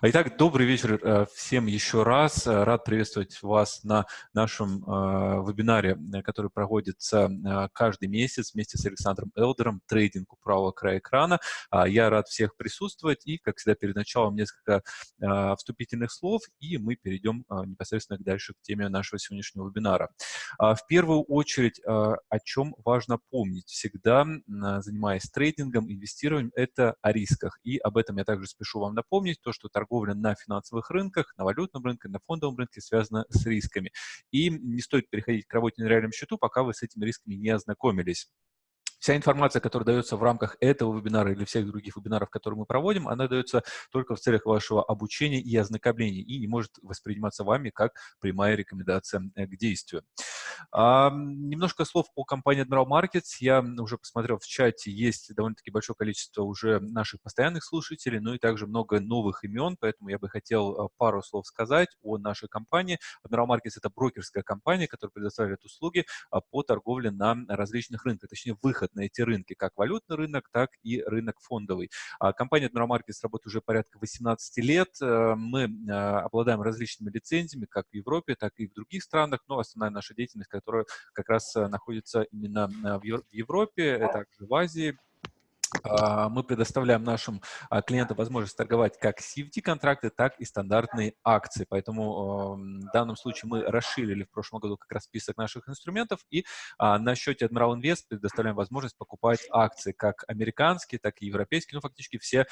Итак, добрый вечер э, всем еще раз. Э, рад приветствовать вас на нашем э, вебинаре, который проводится каждый месяц вместе с Александром Элдером «Трейдинг у правого края экрана». А, я рад всех присутствовать и, как всегда, перед началом несколько вступительных слов, и мы перейдем непосредственно дальше к теме нашего сегодняшнего вебинара. А, в первую очередь, о чем важно помнить всегда, занимаясь трейдингом, инвестированием, это о рисках. И об этом я также спешу вам напомнить помнить то, что торговля на финансовых рынках, на валютном рынке, на фондовом рынке связана с рисками. И не стоит переходить к работе на реальном счету, пока вы с этими рисками не ознакомились. Вся информация, которая дается в рамках этого вебинара или всех других вебинаров, которые мы проводим, она дается только в целях вашего обучения и ознакомления и не может восприниматься вами как прямая рекомендация э, к действию. А, немножко слов о компании Admiral Markets. Я уже посмотрел в чате, есть довольно-таки большое количество уже наших постоянных слушателей, но и также много новых имен, поэтому я бы хотел э, пару слов сказать о нашей компании. Admiral Markets – это брокерская компания, которая предоставляет услуги а, по торговле на различных рынках, точнее выход на эти рынки, как валютный рынок, так и рынок фондовый. А компания Markets работает уже порядка 18 лет. Э, мы э, обладаем различными лицензиями, как в Европе, так и в других странах, но основная наша деятельность, которая как раз э, находится именно в Европе, также в Азии, мы предоставляем нашим а, клиентам возможность торговать как CFD-контракты, так и стандартные акции. Поэтому в данном случае мы расширили в прошлом году как раз список наших инструментов, и а, на счете Admiral Invest предоставляем возможность покупать акции как американские, так и европейские, ну, фактически все,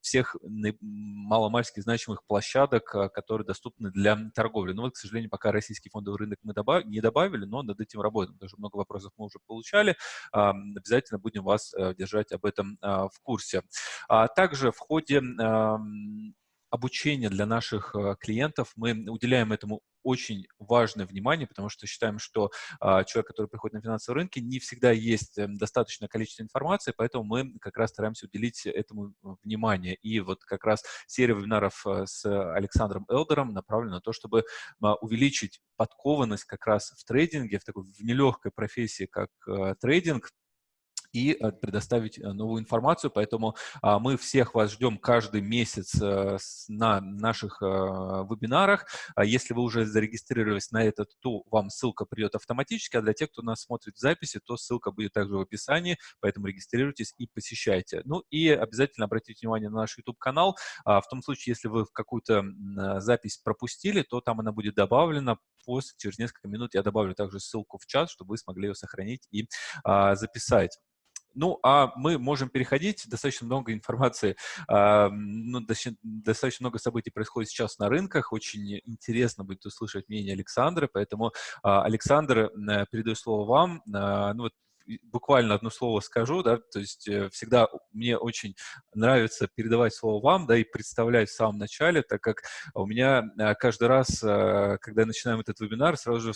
всех маломальски значимых площадок, которые доступны для торговли. Но вот, к сожалению, пока российский фондовый рынок мы не добавили, но над этим работаем. Даже много вопросов мы уже получали. Обязательно будем вас э, держать об этом а, в курсе. А также в ходе обучения для наших а, клиентов мы уделяем этому очень важное внимание, потому что считаем, что э, человек, который приходит на финансовые рынки, не всегда есть э, достаточное количество информации, поэтому мы как раз стараемся уделить этому внимание. И вот как раз серия вебинаров э, с Александром Элдером направлена на то, чтобы э, увеличить подкованность как раз в трейдинге, в такой в нелегкой профессии, как э, трейдинг, и э, предоставить э, новую информацию. Поэтому а, мы всех вас ждем каждый месяц э, на наших вебинарах. А если вы уже зарегистрировались на этот, то вам ссылка придет автоматически, а для тех, кто нас смотрит в записи, то ссылка будет также в описании, поэтому регистрируйтесь и посещайте. Ну и обязательно обратите внимание на наш YouTube-канал. А, в том случае, если вы какую-то запись пропустили, то там она будет добавлена. После, через несколько минут я добавлю также ссылку в чат, чтобы вы смогли ее сохранить и записать. Ну, а мы можем переходить, достаточно много информации, э, ну, достаточно много событий происходит сейчас на рынках, очень интересно будет услышать мнение Александра, поэтому, э, Александр, э, передаю слово вам. Э, ну, вот буквально одно слово скажу, да, то есть э, всегда мне очень нравится передавать слово вам, да, и представлять в самом начале, так как у меня э, каждый раз, э, когда я начинаю этот вебинар, сразу же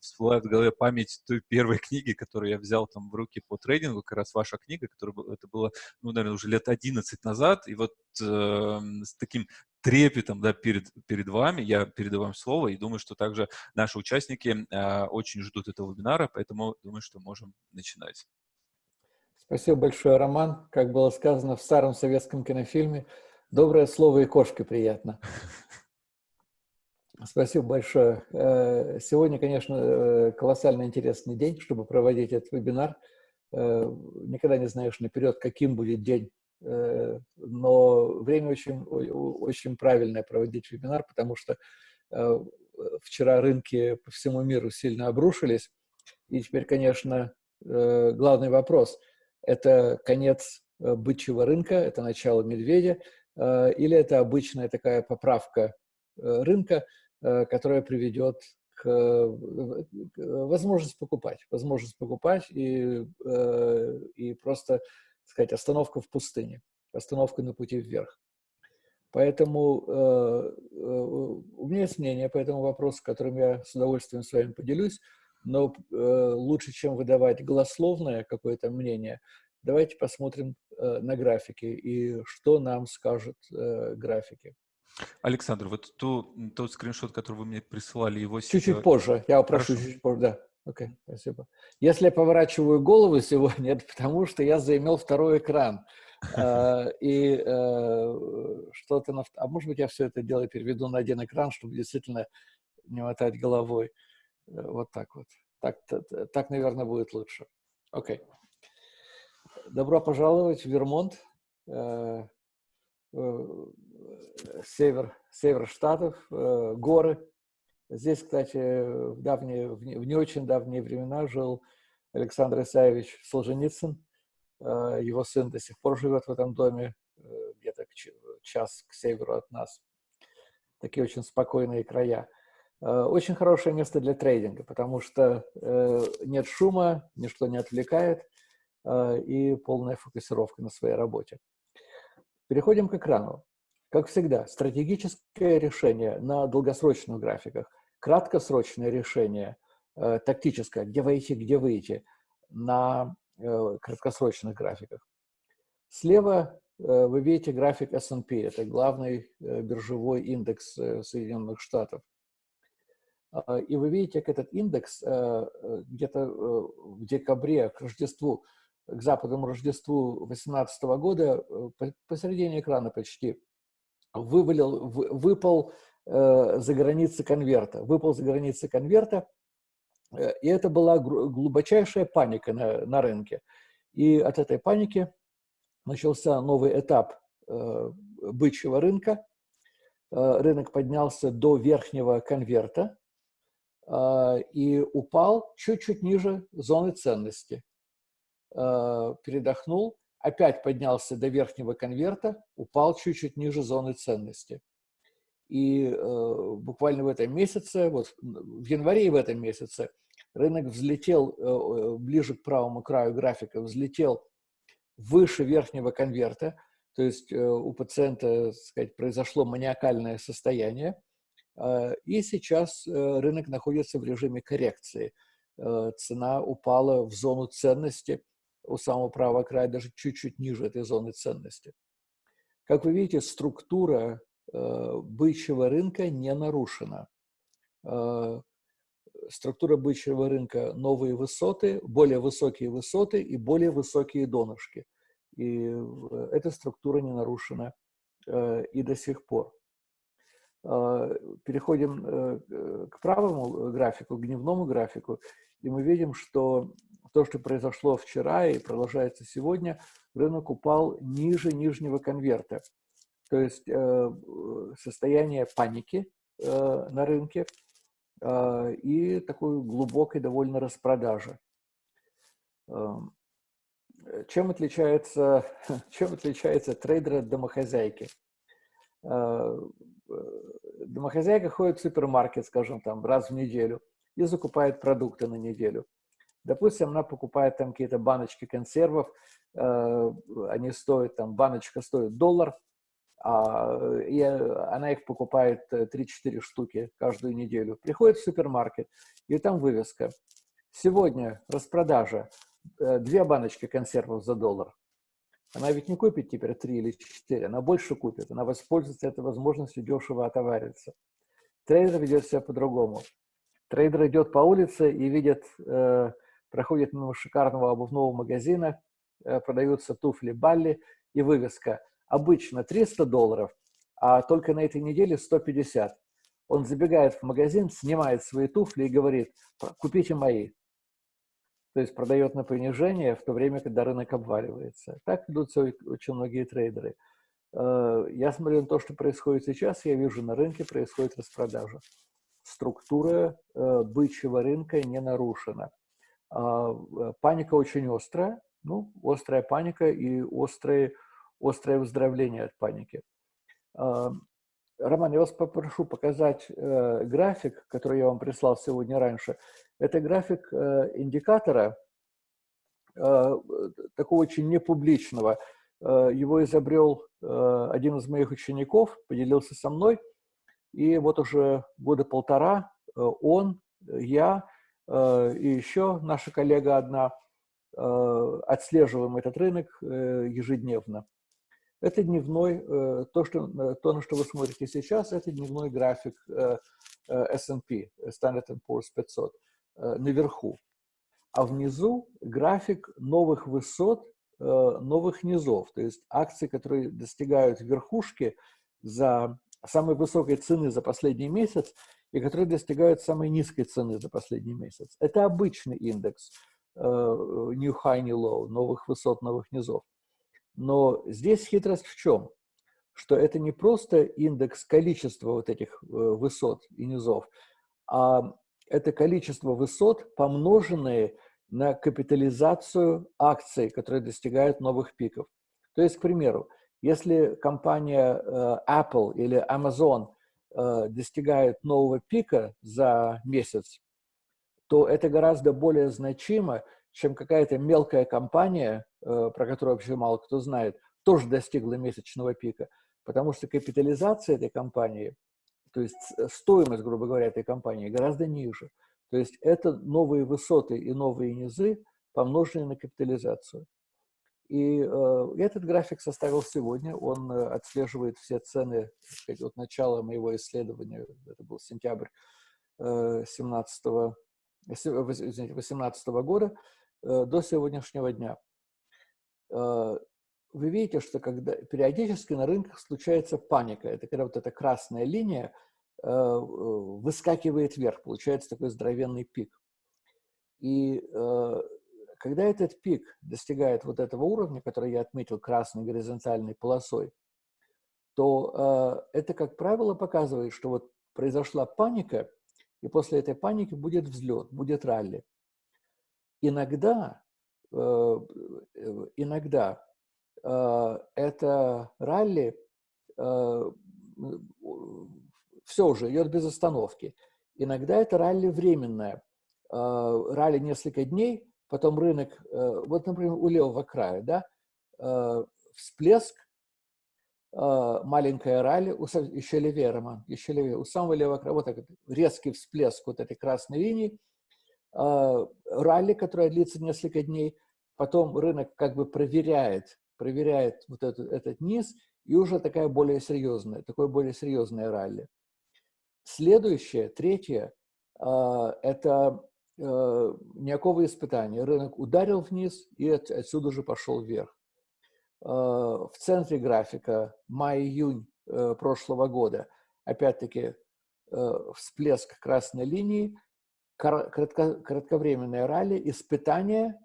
всплывает в голове память той первой книги, которую я взял там в руки по трейдингу, как раз ваша книга, которая это было, ну, наверное, уже лет 11 назад, и вот э, с таким трепетом да, перед, перед вами. Я передаю вам слово и думаю, что также наши участники э, очень ждут этого вебинара, поэтому думаю, что можем начинать. Спасибо большое, Роман. Как было сказано в старом советском кинофильме, доброе слово и кошке приятно. Спасибо большое. Э, сегодня, конечно, э, колоссально интересный день, чтобы проводить этот вебинар. Э, никогда не знаешь наперед, каким будет день но время очень, очень правильное проводить вебинар, потому что э, вчера рынки по всему миру сильно обрушились, и теперь, конечно, э, главный вопрос – это конец бычьего рынка, это начало медведя, или это обычная такая поправка рынка, которая приведет к возможности покупать, возможность покупать и, и просто сказать, остановка в пустыне, остановка на пути вверх. Поэтому э, э, у меня есть мнение по этому вопросу, которым я с удовольствием с вами поделюсь, но э, лучше, чем выдавать голословное какое-то мнение, давайте посмотрим э, на графики и что нам скажут э, графики. Александр, вот ту, тот скриншот, который вы мне присылали, его... Чуть-чуть позже, я попрошу чуть-чуть позже, да. Окей, okay, спасибо. Если я поворачиваю голову сегодня, это потому что я заимел второй экран. Э, и что-то... А может быть, я все это дело переведу на один экран, чтобы действительно не мотать головой. Вот так вот. Так, так наверное, будет лучше. Окей. Добро пожаловать в Вермонт, север, север Штатов, горы. Здесь, кстати, в, давние, в не очень давние времена жил Александр Исаевич Солженицын. Э, его сын до сих пор живет в этом доме, э, где-то час к северу от нас. Такие очень спокойные края. Э, очень хорошее место для трейдинга, потому что нет шума, ничто не отвлекает, и полная фокусировка на своей работе. Переходим к экрану. Как всегда, стратегическое решение на долгосрочных графиках, краткосрочное решение Э, тактическое, где войти, где выйти на э, краткосрочных графиках. Слева э, вы видите график S&P, это главный биржевой индекс Соединенных Штатов. А, и вы видите, как этот индекс где-то в декабре к Рождеству, к западному Рождеству 2018 года, посередине экрана почти, вывалил, выпал за границы конверта. Выпал за границы конверта, Э, и это была глубочайшая паника на, на рынке. И от этой паники начался новый этап э, бычьего рынка. Э, рынок поднялся до верхнего конверта э, и упал чуть-чуть ниже зоны ценности. Э, передохнул, опять поднялся до верхнего конверта, упал чуть-чуть ниже зоны ценности. И э, буквально в этом месяце, вот в январе и в этом месяце, рынок взлетел э, э, ближе к правому краю графика, взлетел выше верхнего конверта, то есть э, у пациента, так сказать, произошло маниакальное состояние, э, и сейчас э, рынок находится в режиме коррекции. Э, цена упала в зону ценности у самого правого края, даже чуть-чуть ниже этой зоны ценности. Как вы видите, структура Э, бычьего рынка не нарушена. Э, структура бычьего рынка – новые высоты, более высокие высоты и более высокие донышки. И эта структура не нарушена э, и до сих пор. Переходим к правому графику, к дневному графику, и мы видим, что то, что произошло вчера и продолжается сегодня, рынок упал ниже нижнего конверта. То есть э, состояние паники э, на рынке э, и такой глубокой довольно распродажи. Эм, чем отличается, чем отличается трейдер от домохозяйки? Домохозяйка ходит в супермаркет, скажем, там раз в неделю и закупает продукты на неделю. Допустим, она покупает там какие-то баночки консервов, они стоят, там, баночка стоит доллар, а, и она их покупает 3-4 э, штуки каждую неделю. Приходит в супермаркет, и там вывеска. Сегодня распродажа. Э, две баночки консервов за доллар. Она ведь не купит теперь 3 или 4, она больше купит. Она воспользуется этой возможностью дешево отовариться. Трейдер ведет себя по-другому. Трейдер идет по улице и видит, э, проходит мимо шикарного обувного магазина, э, продаются туфли Bally и вывеска – обычно 300 долларов, а только на этой неделе 150. Он забегает в магазин, снимает свои туфли и говорит, купите мои. То есть продает на понижение в то время, когда рынок обваливается. Так идут очень многие трейдеры. Э, я смотрю на то, что происходит сейчас, я вижу, на рынке происходит распродажа. Структура э, бычьего рынка не нарушена. А, э, паника очень острая, ну, острая паника и острые острое выздоровление от паники. А, Роман, я вас попрошу показать э, график, который я вам прислал сегодня раньше. Это график э, индикатора, такого очень непубличного. Его изобрел один из моих учеников, поделился со мной. И вот уже года полтора он, я и еще наша коллега одна отслеживаем этот рынок ежедневно. Это дневной, э, то, что, э, то, на что вы смотрите сейчас, это дневной график э, S&P, Standard Poor's 500, наверху. А внизу график новых высот новых низов, то есть акции, которые достигают верхушки за самой высокой цены за последний месяц и которые достигают самой низкой цены за последний месяц. Это обычный индекс New High, New Low, новых высот, новых низов. Но здесь хитрость в чем? Что это не просто индекс количества вот этих высот и низов, а это количество высот, помноженные на капитализацию акций, которые достигают новых пиков. То есть, к примеру, если компания э, Apple или Amazon э, достигает нового пика за месяц, то это гораздо более значимо, чем какая-то мелкая компания, э, про которую вообще мало кто знает, тоже достигла месячного пика. Потому что капитализация этой компании то есть э, стоимость, грубо говоря, этой компании гораздо ниже. То есть это новые высоты и новые низы, помноженные на капитализацию. И э, этот график составил сегодня, он э, отслеживает все цены сказать, от начала моего исследования, это был сентябрь э, 17 18 года, э, до сегодняшнего дня. Э, вы видите, что когда периодически на рынках случается паника, это когда вот эта красная линия – Э, выскакивает вверх, получается такой здоровенный пик. И э, когда этот пик достигает вот этого уровня, который я отметил красной горизонтальной полосой, то э, это, как правило, показывает, что вот произошла паника, и после этой паники будет взлет, будет ралли. Иногда, иногда это ралли все уже идет без остановки. Иногда это ралли временное. А, ралли несколько дней, потом рынок, э, вот, например, у левого края, да, э, всплеск, а, маленькая ралли, еще левее, Роман, еще левее, у самого левого края, вот так, резкий всплеск вот этой красной линии, ралли, которая длится несколько дней, потом рынок как бы проверяет, проверяет вот этот, этот низ, и уже такая более серьезная, такое более серьезное ралли. Следующее, третье, это э, никакого испытания. Рынок ударил вниз и отсюда же пошел вверх. А, в центре графика май-июнь э, прошлого года, опять-таки, э, всплеск красной линии, кратко, кратковременное ралли, испытание,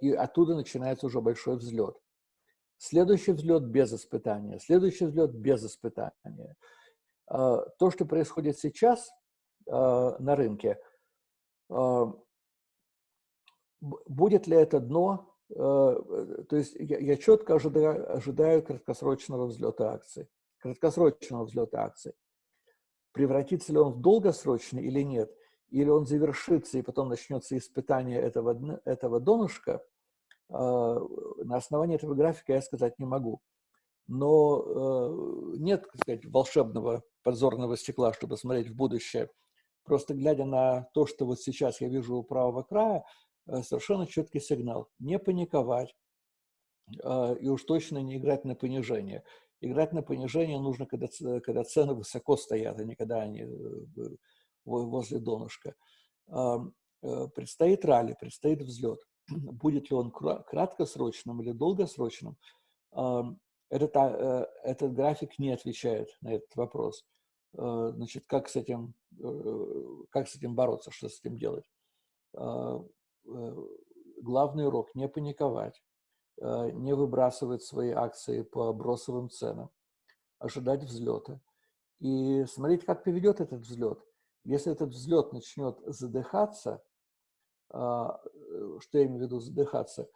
и оттуда начинается уже большой взлет. Следующий взлет без испытания, следующий взлет без испытания. То, что происходит сейчас на рынке, будет ли это дно, то есть я, четко ожидаю, ожидаю краткосрочного взлета акций, краткосрочного взлета акций. Превратится ли он в долгосрочный или нет, или он завершится и потом начнется испытание этого, этого донышка, на основании этого графика я сказать не могу но э, нет, так сказать, волшебного подзорного стекла, чтобы смотреть в будущее. Просто глядя на то, что вот сейчас я вижу у правого края, э, совершенно четкий сигнал. Не паниковать э, и уж точно не играть на понижение. Играть на понижение нужно, когда, когда цены высоко стоят, а не когда они э, возле донышка. Предстоит ралли, предстоит взлет. Будет ли он краткосрочным или долгосрочным, этот, этот график не отвечает на этот вопрос. Значит, как с этим, как с этим бороться, что с этим делать? Главный урок – не паниковать, не выбрасывать свои акции по бросовым ценам, ожидать взлета и смотреть, как поведет этот взлет. Если этот взлет начнет задыхаться, что я имею в виду задыхаться,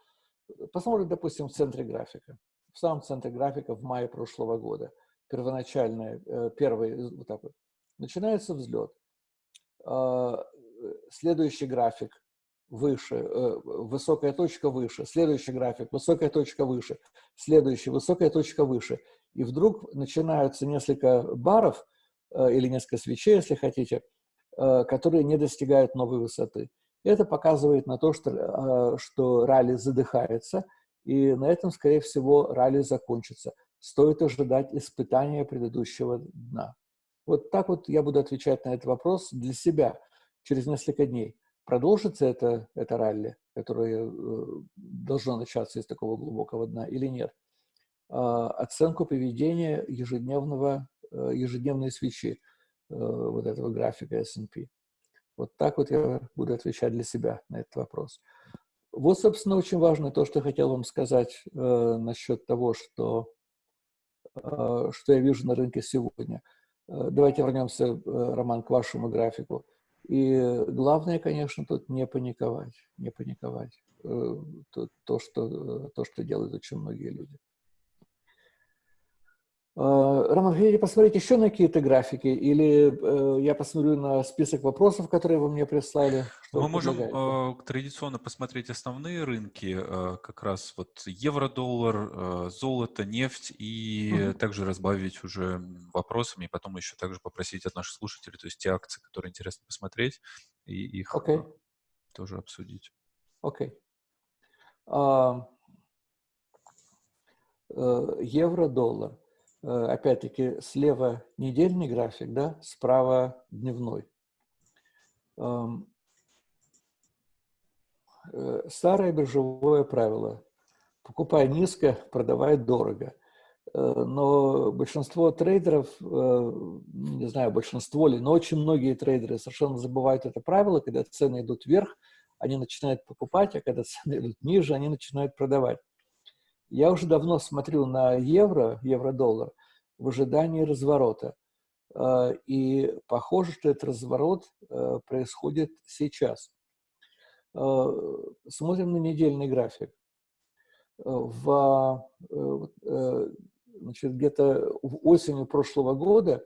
посмотрим, допустим, в центре графика в самом центре графика в мае прошлого года. Первоначальный, э, первый, вот так вот. Начинается взлет. А, следующий график выше, э, высокая точка выше, следующий график, высокая точка выше, следующий, высокая точка выше. И вдруг начинаются несколько баров, э, или несколько свечей, если хотите, которые не достигают новой высоты. Это показывает на то, что, что ралли задыхается, и на этом, скорее всего, ралли закончится. Стоит ожидать испытания предыдущего дна. Вот так вот я буду отвечать на этот вопрос для себя через несколько дней. продолжится это, это ралли, которое должно начаться из такого глубокого дна или нет. Оценку поведения ежедневного, ежедневной свечи вот этого графика S&P. Вот так вот я буду отвечать для себя на этот вопрос. Вот, собственно, очень важно то, что хотел вам сказать э, насчет того, что, э, что я вижу на рынке сегодня. Э, давайте вернемся, э, Роман, к вашему графику. И главное, конечно, тут не паниковать, не паниковать. Э, то, то, что, то, что делают очень многие люди. А, Роман, хотите посмотреть еще на какие-то графики? Или э, я посмотрю на список вопросов, которые вы мне прислали? Что Мы можем э, традиционно посмотреть основные рынки, э, как раз вот евро-доллар, э, золото, нефть, и mm -hmm. также разбавить уже вопросами, и потом еще также попросить от наших слушателей, то есть те акции, которые интересно посмотреть, и их okay. тоже обсудить. Окей. Okay. Uh, uh, евро-доллар. Э, опять-таки, слева недельный график, да, справа дневной. Эм, э, старое биржевое правило. Покупай низко, продавай дорого. Э, но большинство трейдеров, не знаю, большинство ли, но очень многие трейдеры совершенно забывают это правило, когда цены идут вверх, они начинают покупать, а когда цены идут ниже, они начинают продавать. Я уже давно смотрю на евро, евро-доллар, в ожидании разворота. А, и похоже, что этот разворот а, происходит сейчас. А, смотрим на недельный график. В, значит, где-то осенью прошлого года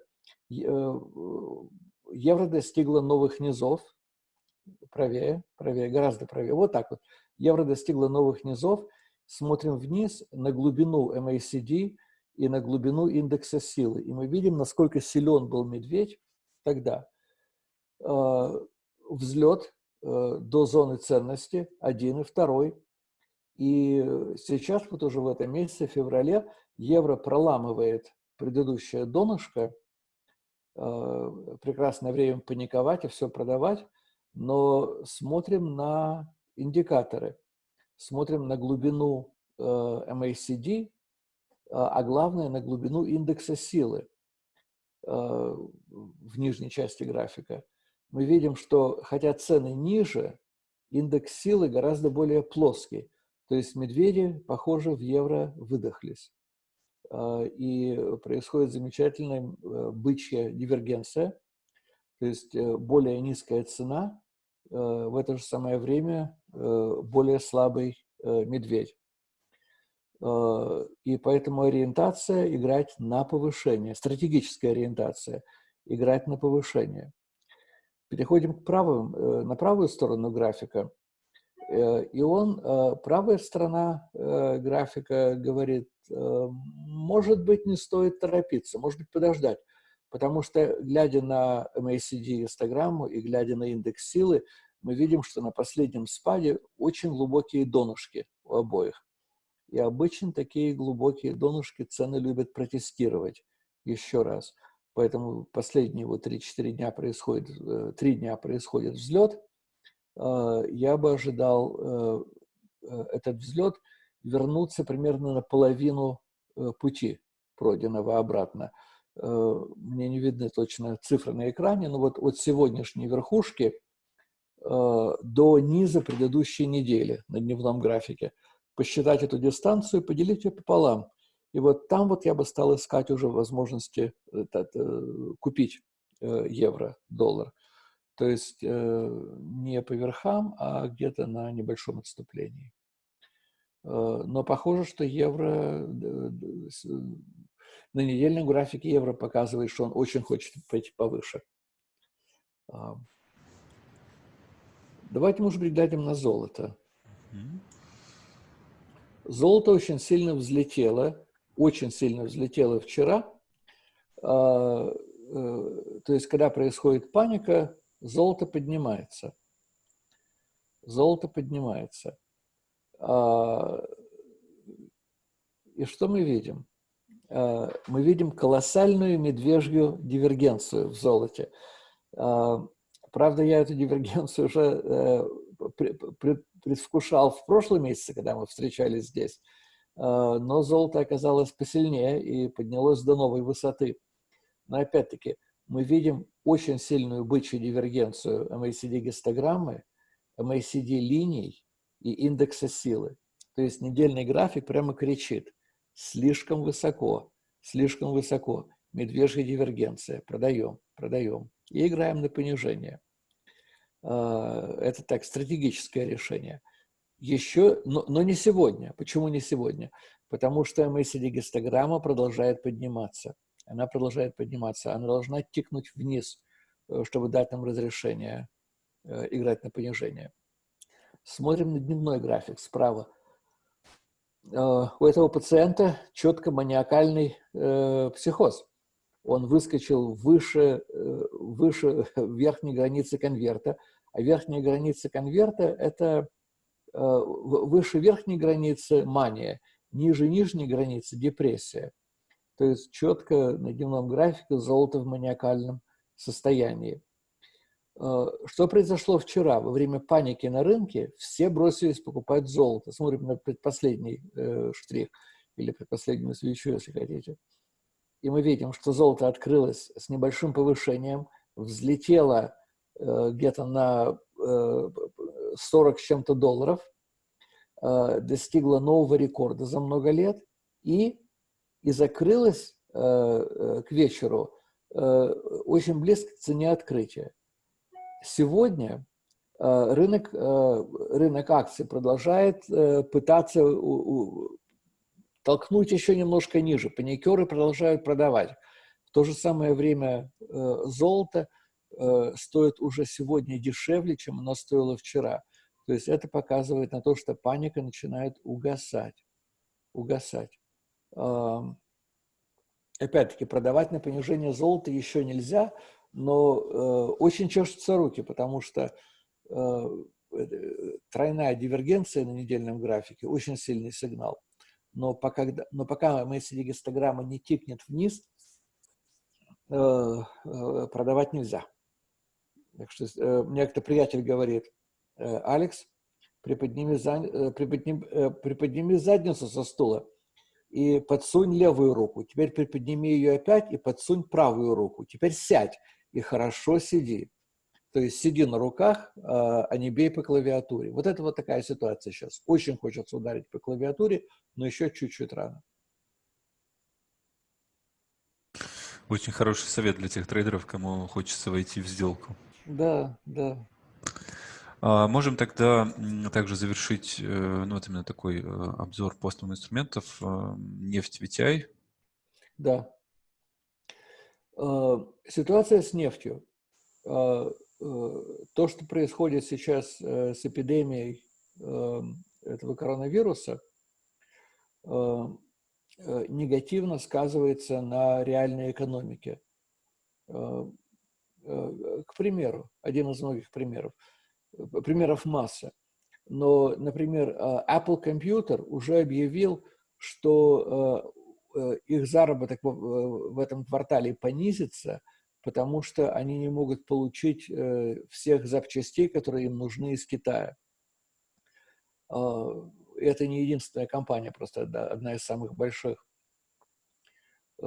евро достигла новых низов, правее, правее, гораздо правее, вот так вот. Евро достигла новых низов, смотрим вниз на глубину MACD и на глубину индекса силы. И мы видим, насколько силен был медведь тогда. А, взлет э, до зоны ценности, один и второй. И сейчас, вот уже в этом месяце, в феврале, евро проламывает предыдущее донышко. А, прекрасное время паниковать и все продавать, но смотрим на индикаторы смотрим на глубину э, MACD, а, а главное на глубину индекса силы э, в нижней части графика. Мы видим, что хотя цены ниже, индекс силы гораздо более плоский. То есть медведи, похоже, в евро выдохлись. А, и происходит замечательная э, бычья дивергенция, то есть более низкая цена, в это же самое время Э, более слабый э, медведь. Э, и поэтому ориентация играть на повышение, стратегическая ориентация играть на повышение. Переходим к правым, на правую сторону графика. И он, правая сторона графика говорит, может быть, не стоит торопиться, может быть, подождать. Потому что, глядя на MACD гистограмму и глядя на индекс силы, мы видим, что на последнем спаде очень глубокие донышки у обоих. И обычно такие глубокие донышки цены любят протестировать еще раз. Поэтому последние вот 3-4 дня происходит, 3 э, дня происходит взлет. Э, я бы ожидал э, этот взлет вернуться примерно на половину пути пройденного обратно. Мне не видны точно цифры на экране, но вот от сегодняшней верхушки – Э, до низа предыдущей недели на дневном графике. Посчитать эту дистанцию, поделить ее пополам. И вот там вот я бы стал искать уже возможности это, купить э, евро, доллар. То есть э, не по верхам, а где-то на небольшом отступлении. Но похоже, что евро на недельном графике евро показывает, что он очень хочет пойти повыше. Давайте, может быть, глянем на золото. Золото очень сильно взлетело, очень сильно взлетело вчера. А, э, то есть, когда происходит паника, золото поднимается. Золото поднимается. А, и что мы видим? А, мы видим колоссальную медвежью дивергенцию в золоте правда, я эту дивергенцию уже предвкушал в прошлом месяце, когда мы встречались здесь, но золото оказалось посильнее и поднялось до новой высоты. Но опять-таки, мы видим очень сильную бычью дивергенцию MACD-гистограммы, MACD-линий и индекса силы. То есть недельный график прямо кричит «слишком высоко, слишком высоко, медвежья дивергенция, продаем, продаем» и играем на понижение. А, это так, стратегическое решение. Еще, но, но не сегодня. Почему не сегодня? Потому что MACD-гистограмма продолжает подниматься. Она продолжает подниматься. Она должна тикнуть вниз, э, чтобы дать нам разрешение э, играть на понижение. Смотрим на дневной график справа. Э, у этого пациента четко маниакальный э, психоз. Он выскочил выше, э, выше верхней границы конверта, а верхняя граница конверта – это выше верхней границы мания, ниже нижней границы депрессия. То есть четко на дневном графике золото в маниакальном состоянии. Э, что произошло вчера? Во время паники на рынке все бросились покупать золото. Смотрим на предпоследний э, штрих или предпоследнюю свечу, если хотите. И мы видим, что золото открылось с небольшим повышением, взлетело э, где-то на э, 40 с чем-то долларов, э, достигло нового рекорда за много лет и, и закрылось э, э к вечеру э, очень близко к цене открытия. Сегодня э, рынок, э, рынок акций продолжает э, пытаться толкнуть еще немножко ниже. Паникеры продолжают продавать. В то же самое время золото стоит уже сегодня дешевле, чем оно стоило вчера. То есть это показывает на то, что паника начинает угасать. Угасать. Опять-таки, продавать на понижение золота еще нельзя, но э, очень чешутся руки, потому что э, тройная дивергенция на недельном графике – очень сильный сигнал. Но пока, но пока MACD-гистограмма не тикнет вниз, э, э, продавать нельзя. Так что э, мне как-то приятель говорит, э, Алекс, приподними, за, э, приподними, э, приподними задницу со стула и подсунь левую руку. Теперь приподними ее опять и подсунь правую руку. Теперь сядь и хорошо сиди. То есть сиди на руках, а, а не бей по клавиатуре. Вот это вот такая ситуация сейчас. Очень хочется ударить по клавиатуре, но еще чуть-чуть рано. Очень хороший совет для тех трейдеров, кому хочется войти в сделку. Да, да. А, можем тогда также завершить э, ну, вот именно такой э, обзор постовых инструментов. Э, нефть VTI. Да. Э, ситуация с нефтью. Э, э, то, что происходит сейчас с эпидемией этого коронавируса, негативно сказывается на реальной экономике. К примеру, один из многих примеров. Примеров масса. Но, например, Apple Computer уже объявил, что их заработок в этом квартале понизится, потому что они не могут получить э, всех запчастей, которые им нужны из Китая. А, это не единственная компания, просто одна из самых больших. Э,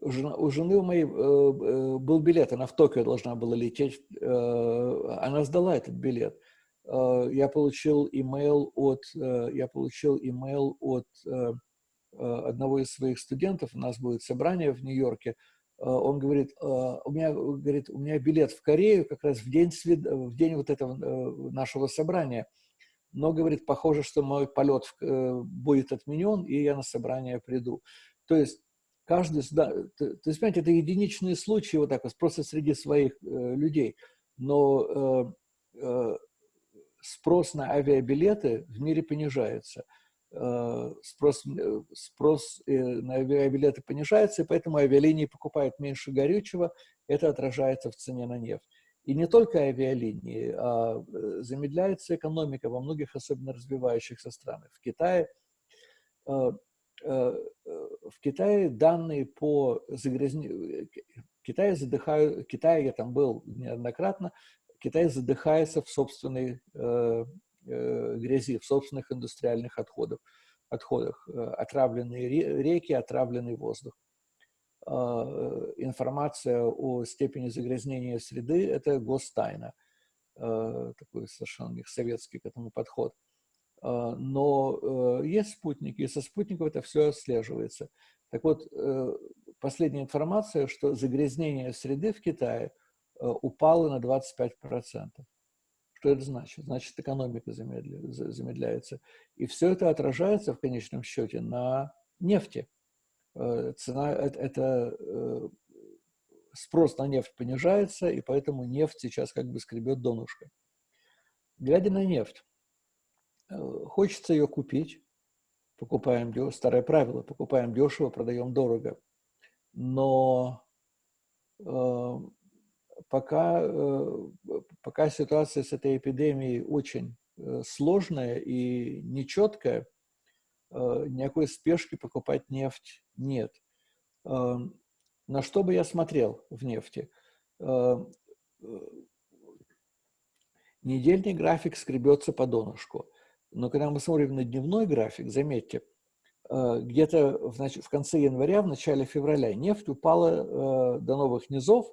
у жены у моей был билет, она в Токио должна была лететь, она сдала этот билет. Я получил имейл от, я получил имейл от Э, одного из своих студентов, у нас будет собрание в Нью-Йорке, э, он говорит, э, у меня, говорит, у меня билет в Корею как раз в день, в день вот этого нашего собрания, но, говорит, похоже, что мой полет будет отменен, и я на собрание приду. То есть каждый, да, то, есть, понимаете, это единичные случаи вот так вот, просто среди своих э, людей, но э, э, спрос на авиабилеты в мире понижается – Э, спрос, э, спрос э, на авиабилеты понижается, и поэтому авиалинии покупают меньше горючего, это отражается в цене на нефть. И не только авиалинии, а замедляется экономика во многих особенно развивающихся странах. В Китае, в Китае данные по загрязнению, Китай задыхаю, Китай, я там был неоднократно, Китай задыхается в собственной э, э, грязи, в собственных индустриальных отходах, отходах. Э, отравленные реки, отравленный воздух. Э, информация о степени загрязнения среды – это гостайна. Э, такой совершенно советский к этому подход. Э, но э, есть спутники, и со спутников это все отслеживается. Так вот, э, последняя информация, что загрязнение среды в Китае э, упало на 25%. Что это значит? Значит, экономика замедляется. И все это отражается в конечном счете на нефти. Э, цена, это, это спрос на нефть понижается, и поэтому нефть сейчас как бы скребет донышко. Глядя на нефть, хочется ее купить, покупаем дешево, старое правило, покупаем дешево, продаем дорого. Но э, пока, э, пока ситуация с этой эпидемией очень э, сложная и нечеткая, э, никакой спешки покупать нефть нет. Э, на что бы я смотрел в нефти? Э, э недельный график скребется по донышку. Но когда мы смотрим на дневной график, заметьте, где-то в, в конце января, в начале февраля нефть упала до новых низов,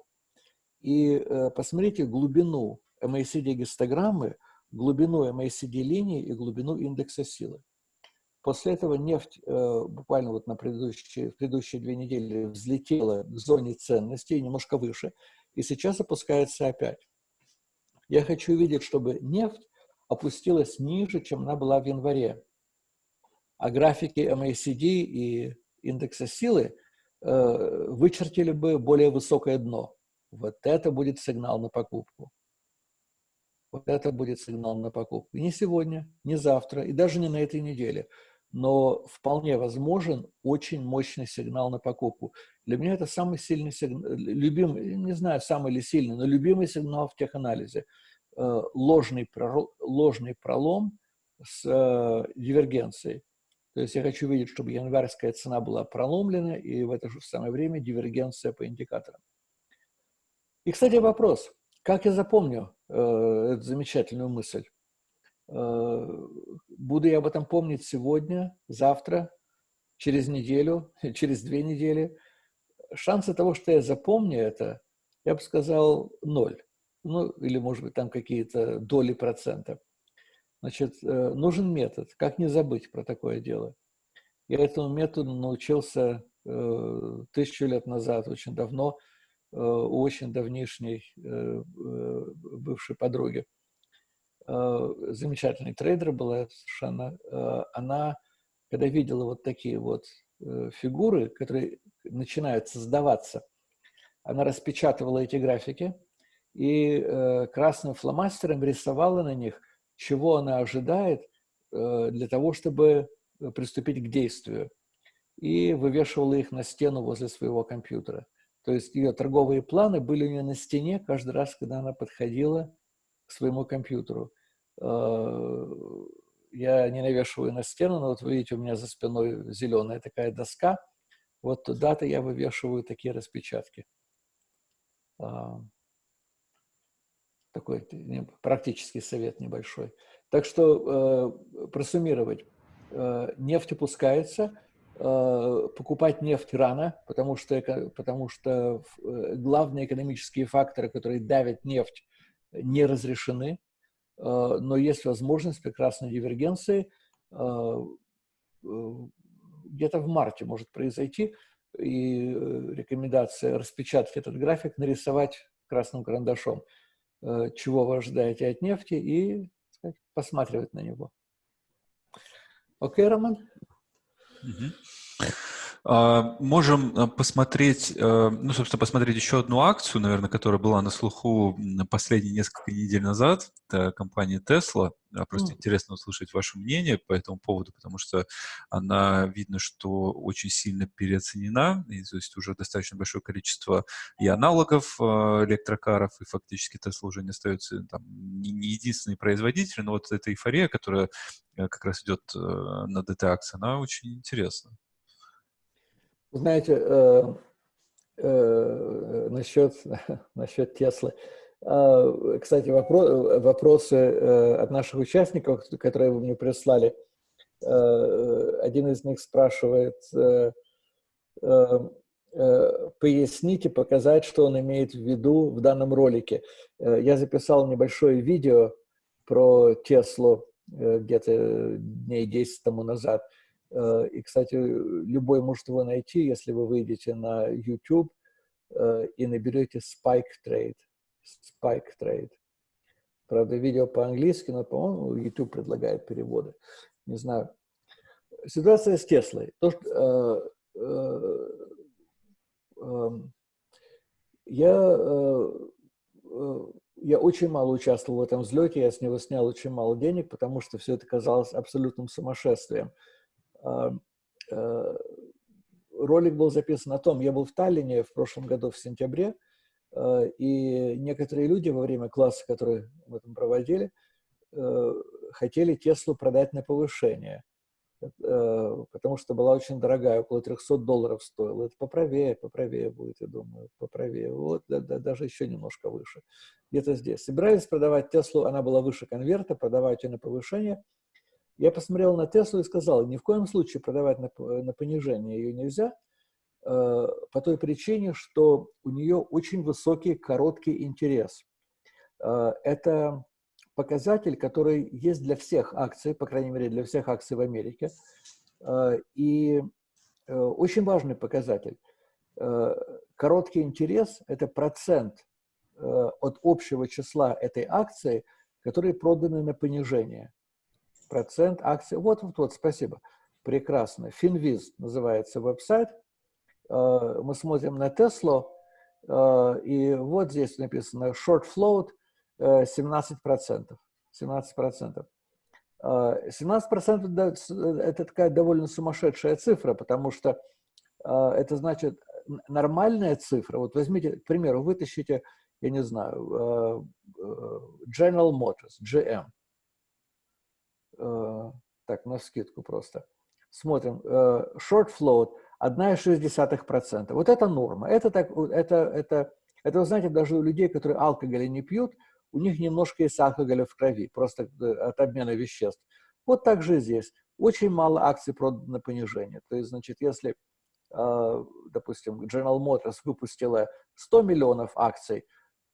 и э, посмотрите глубину MACD-гистограммы, глубину MACD-линии и глубину индекса силы. После этого нефть буквально вот на предыдущие, предыдущие две недели взлетела к зоне ценностей, немножко выше, и сейчас опускается опять. Я хочу видеть, чтобы нефть опустилась ниже, чем она была в январе. А графики MACD и индекса силы э, вычертили бы более высокое дно. Вот это будет сигнал на покупку. Вот это будет сигнал на покупку. Не сегодня, не завтра, и даже не на этой неделе. Но вполне возможен очень мощный сигнал на покупку. Для меня это самый сильный сигнал, любимый, не знаю, самый или сильный, но любимый сигнал в теханализе. Э, ложный, ложный пролом с э, дивергенцией. То есть я хочу видеть, чтобы январская цена была проломлена, и в это же самое время дивергенция по индикаторам. И, кстати, вопрос. Как я запомню э, эту замечательную мысль? Э, буду я об этом помнить сегодня, завтра, через неделю, через две недели? Шансы того, что я запомню это, я бы сказал, ноль ну, или, может быть, там какие-то доли процента. Значит, э, нужен метод, как не забыть про такое дело. Я этому методу научился э, тысячу лет назад, очень давно, у очень давнишней бывшей подруги. Замечательный трейдер была совершенно. Она, когда видела вот такие вот фигуры, которые начинают создаваться, она распечатывала эти графики, и э, красным фломастером рисовала на них, чего она ожидает э, для того, чтобы приступить к действию. И вывешивала их на стену возле своего компьютера. То есть ее торговые планы были у нее на стене каждый раз, когда она подходила к своему компьютеру. Э, я не навешиваю на стену, но вот вы видите, у меня за спиной зеленая такая доска. Вот туда-то я вывешиваю такие распечатки. А, такой практический совет небольшой. Так что э, просуммировать. Э, нефть опускается, э, покупать нефть рано, потому что, потому что э, главные экономические факторы, которые давят нефть, не разрешены. Э, но есть возможность прекрасной дивергенции. Э, э, где-то в марте может произойти, и э, рекомендация распечатать этот график, нарисовать красным карандашом. Э, чего вы ожидаете от нефти и сказать, посматривать на него. Окей, Роман? Угу. А, можем э, посмотреть, э, ну, собственно, посмотреть еще одну акцию, наверное, которая была на слуху последние несколько недель назад. Это компания Tesla. Просто mm. интересно услышать ваше мнение по этому поводу, потому что она, видно, что очень сильно переоценена. И, то есть уже достаточно большое количество и аналогов э, электрокаров, и фактически Tesla уже не остается там, не, единственный производитель, но вот эта эйфория, которая как раз идет на DT-акции, она очень интересна. Знаете, э, э, насчет, насчет Теслы. А, кстати, вопрос, вопросы э, от наших участников, которые вы мне прислали. Э, один из них спрашивает, э, поясните, показать, что он имеет в виду в данном ролике. Я записал небольшое видео про Теслу где-то дней 10 тому назад. И, кстати, любой может его найти, если вы выйдете на YouTube и наберете Spike Trade. Spike Trade. Правда, видео по-английски, но, по-моему, YouTube предлагает переводы. Не знаю. Ситуация с Теслой. То, что, э, э, э, я, э, э, я очень мало участвовал в этом взлете, я с него снял очень мало денег, потому что все это казалось абсолютным сумасшествием. Э, э, ролик был записан о том, я был в Таллине в прошлом году в сентябре, Э, и некоторые люди во время класса, которые мы там проводили, э, хотели Теслу продать на повышение, э, потому что была очень дорогая, около 300 долларов стоила. Это поправее, поправее будет, я думаю, поправее. Вот, да, да, даже еще немножко выше. Где-то здесь. Собирались продавать Теслу, она была выше конверта, продавать ее на повышение. Я посмотрел на Теслу и сказал, ни в коем случае продавать на, на понижение ее нельзя, Э, по той причине, что у нее очень высокий короткий интерес. Э, это показатель, который есть для всех акций, по крайней мере, для всех акций в Америке. Э, и очень важный показатель. Короткий интерес – это процент от общего числа этой акции, которые проданы на понижение. Процент акций. Вот, вот, вот, спасибо. Прекрасно. Finviz называется веб-сайт – Э, мы смотрим на Теслу, э, и вот здесь написано short float 17%. 17%. 17% это такая довольно сумасшедшая цифра, потому что э, это значит нормальная цифра. Вот возьмите, к примеру, вытащите, я не знаю, General Motors, GM. Так, на скидку просто. Смотрим. Short float 1,6%. Вот это норма. Это, так, это, это, это, вы знаете, даже у людей, которые алкоголя не пьют, у них немножко есть алкоголя в крови, просто э, от обмена веществ. Вот так же здесь. Очень мало акций продано на понижение. То есть, значит, если, э, допустим, General Motors выпустила 100 миллионов акций,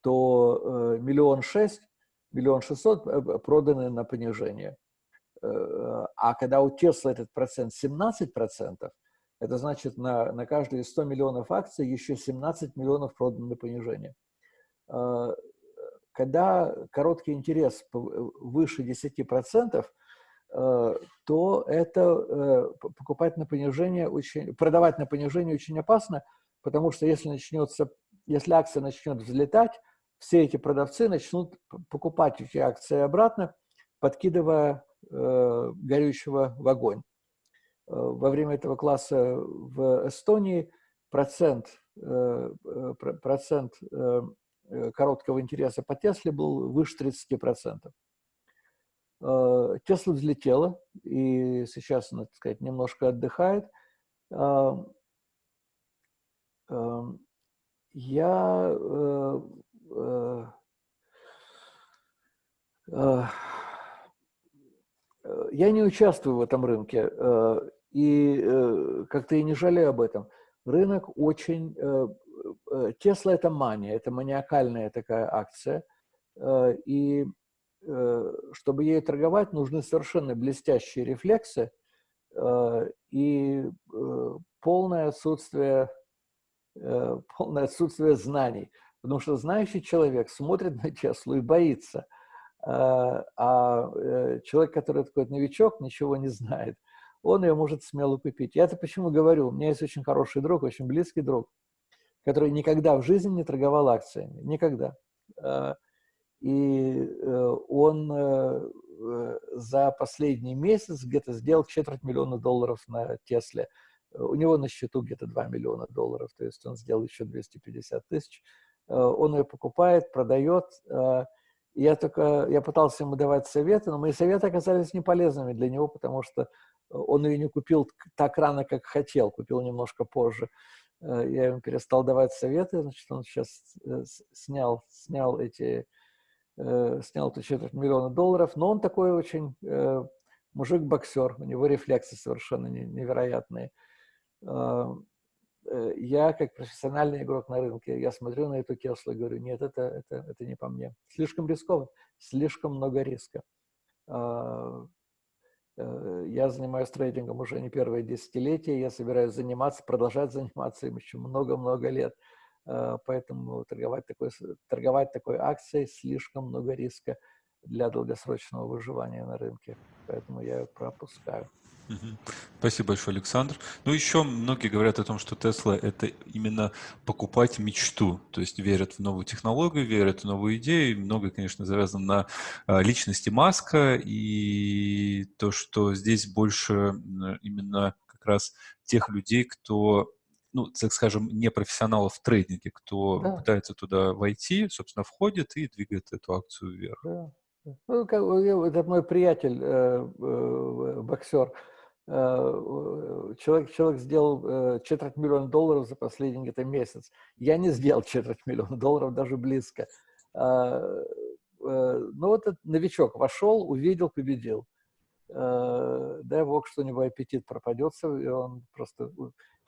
то э, миллион шесть, миллион шестьсот проданы на понижение. А когда у Tesla этот процент 17 процентов, это значит, на, на каждые 100 миллионов акций еще 17 миллионов продано на понижение. А, когда короткий интерес выше 10%, а, то это э, покупать на понижение очень, продавать на понижение очень опасно, потому что если начнется, если акция начнет взлетать, все эти продавцы начнут покупать эти акции обратно, подкидывая э, горючего в огонь. Э, во время этого класса в Эстонии процент, э, э, процент короткого интереса по Тесле был выше 30%. Тесла взлетела, и сейчас она, так сказать, немножко отдыхает. Я я не участвую в этом рынке, э, и э, как-то и не жалею об этом. Рынок очень... Тесла – это мания, это маниакальная такая акция, э, и чтобы ей торговать, нужны совершенно блестящие рефлексы и полное отсутствие, полное отсутствие знаний. Потому что знающий человек смотрит на Теслу и боится – а, а э, человек, который такой новичок, ничего не знает, он ее может смело купить. Я это почему говорю? У меня есть очень хороший друг, очень близкий друг, который никогда в жизни не торговал акциями. Никогда. А, и э, он э, за последний месяц где-то сделал четверть миллиона долларов на Тесле. У него на счету где-то 2 миллиона долларов, то есть он сделал еще 250 тысяч. Он ее покупает, продает, а, я только, я пытался ему давать советы, но мои советы оказались неполезными для него, потому что он ее не купил так рано, как хотел, купил немножко позже. я ему перестал давать советы, значит, он сейчас снял, снял эти, снял эту четверть миллиона долларов, но он такой очень мужик-боксер, у него рефлексы совершенно невероятные. Я, как профессиональный игрок на рынке, я смотрю на эту Теслу и говорю, нет, это, это, это не по мне. Слишком рисково, слишком много риска. Э, я занимаюсь трейдингом уже не первое десятилетие, я собираюсь заниматься, продолжать заниматься им еще много-много лет. Э, поэтому торговать такой, торговать такой акцией слишком много риска для долгосрочного выживания на рынке. Поэтому я ее пропускаю. Спасибо большое, Александр. Ну, еще многие говорят о том, что Тесла – это именно покупать мечту, то есть верят в новую технологию, верят в новую идею. Многое, конечно, завязано на а, личности Маска, и то, что здесь больше именно как раз тех людей, кто ну, так скажем, не профессионалов в трейдинге, кто да. пытается туда войти, собственно, входит и двигает эту акцию вверх. Да. Ну, как, это мой приятель, э, э, боксер. Э, человек, человек сделал э, четверть миллиона долларов за последний где-то месяц. Я не сделал четверть миллиона долларов, даже близко. А, э, ну вот этот новичок вошел, увидел, победил. Дай бог, что у него аппетит пропадется, и он просто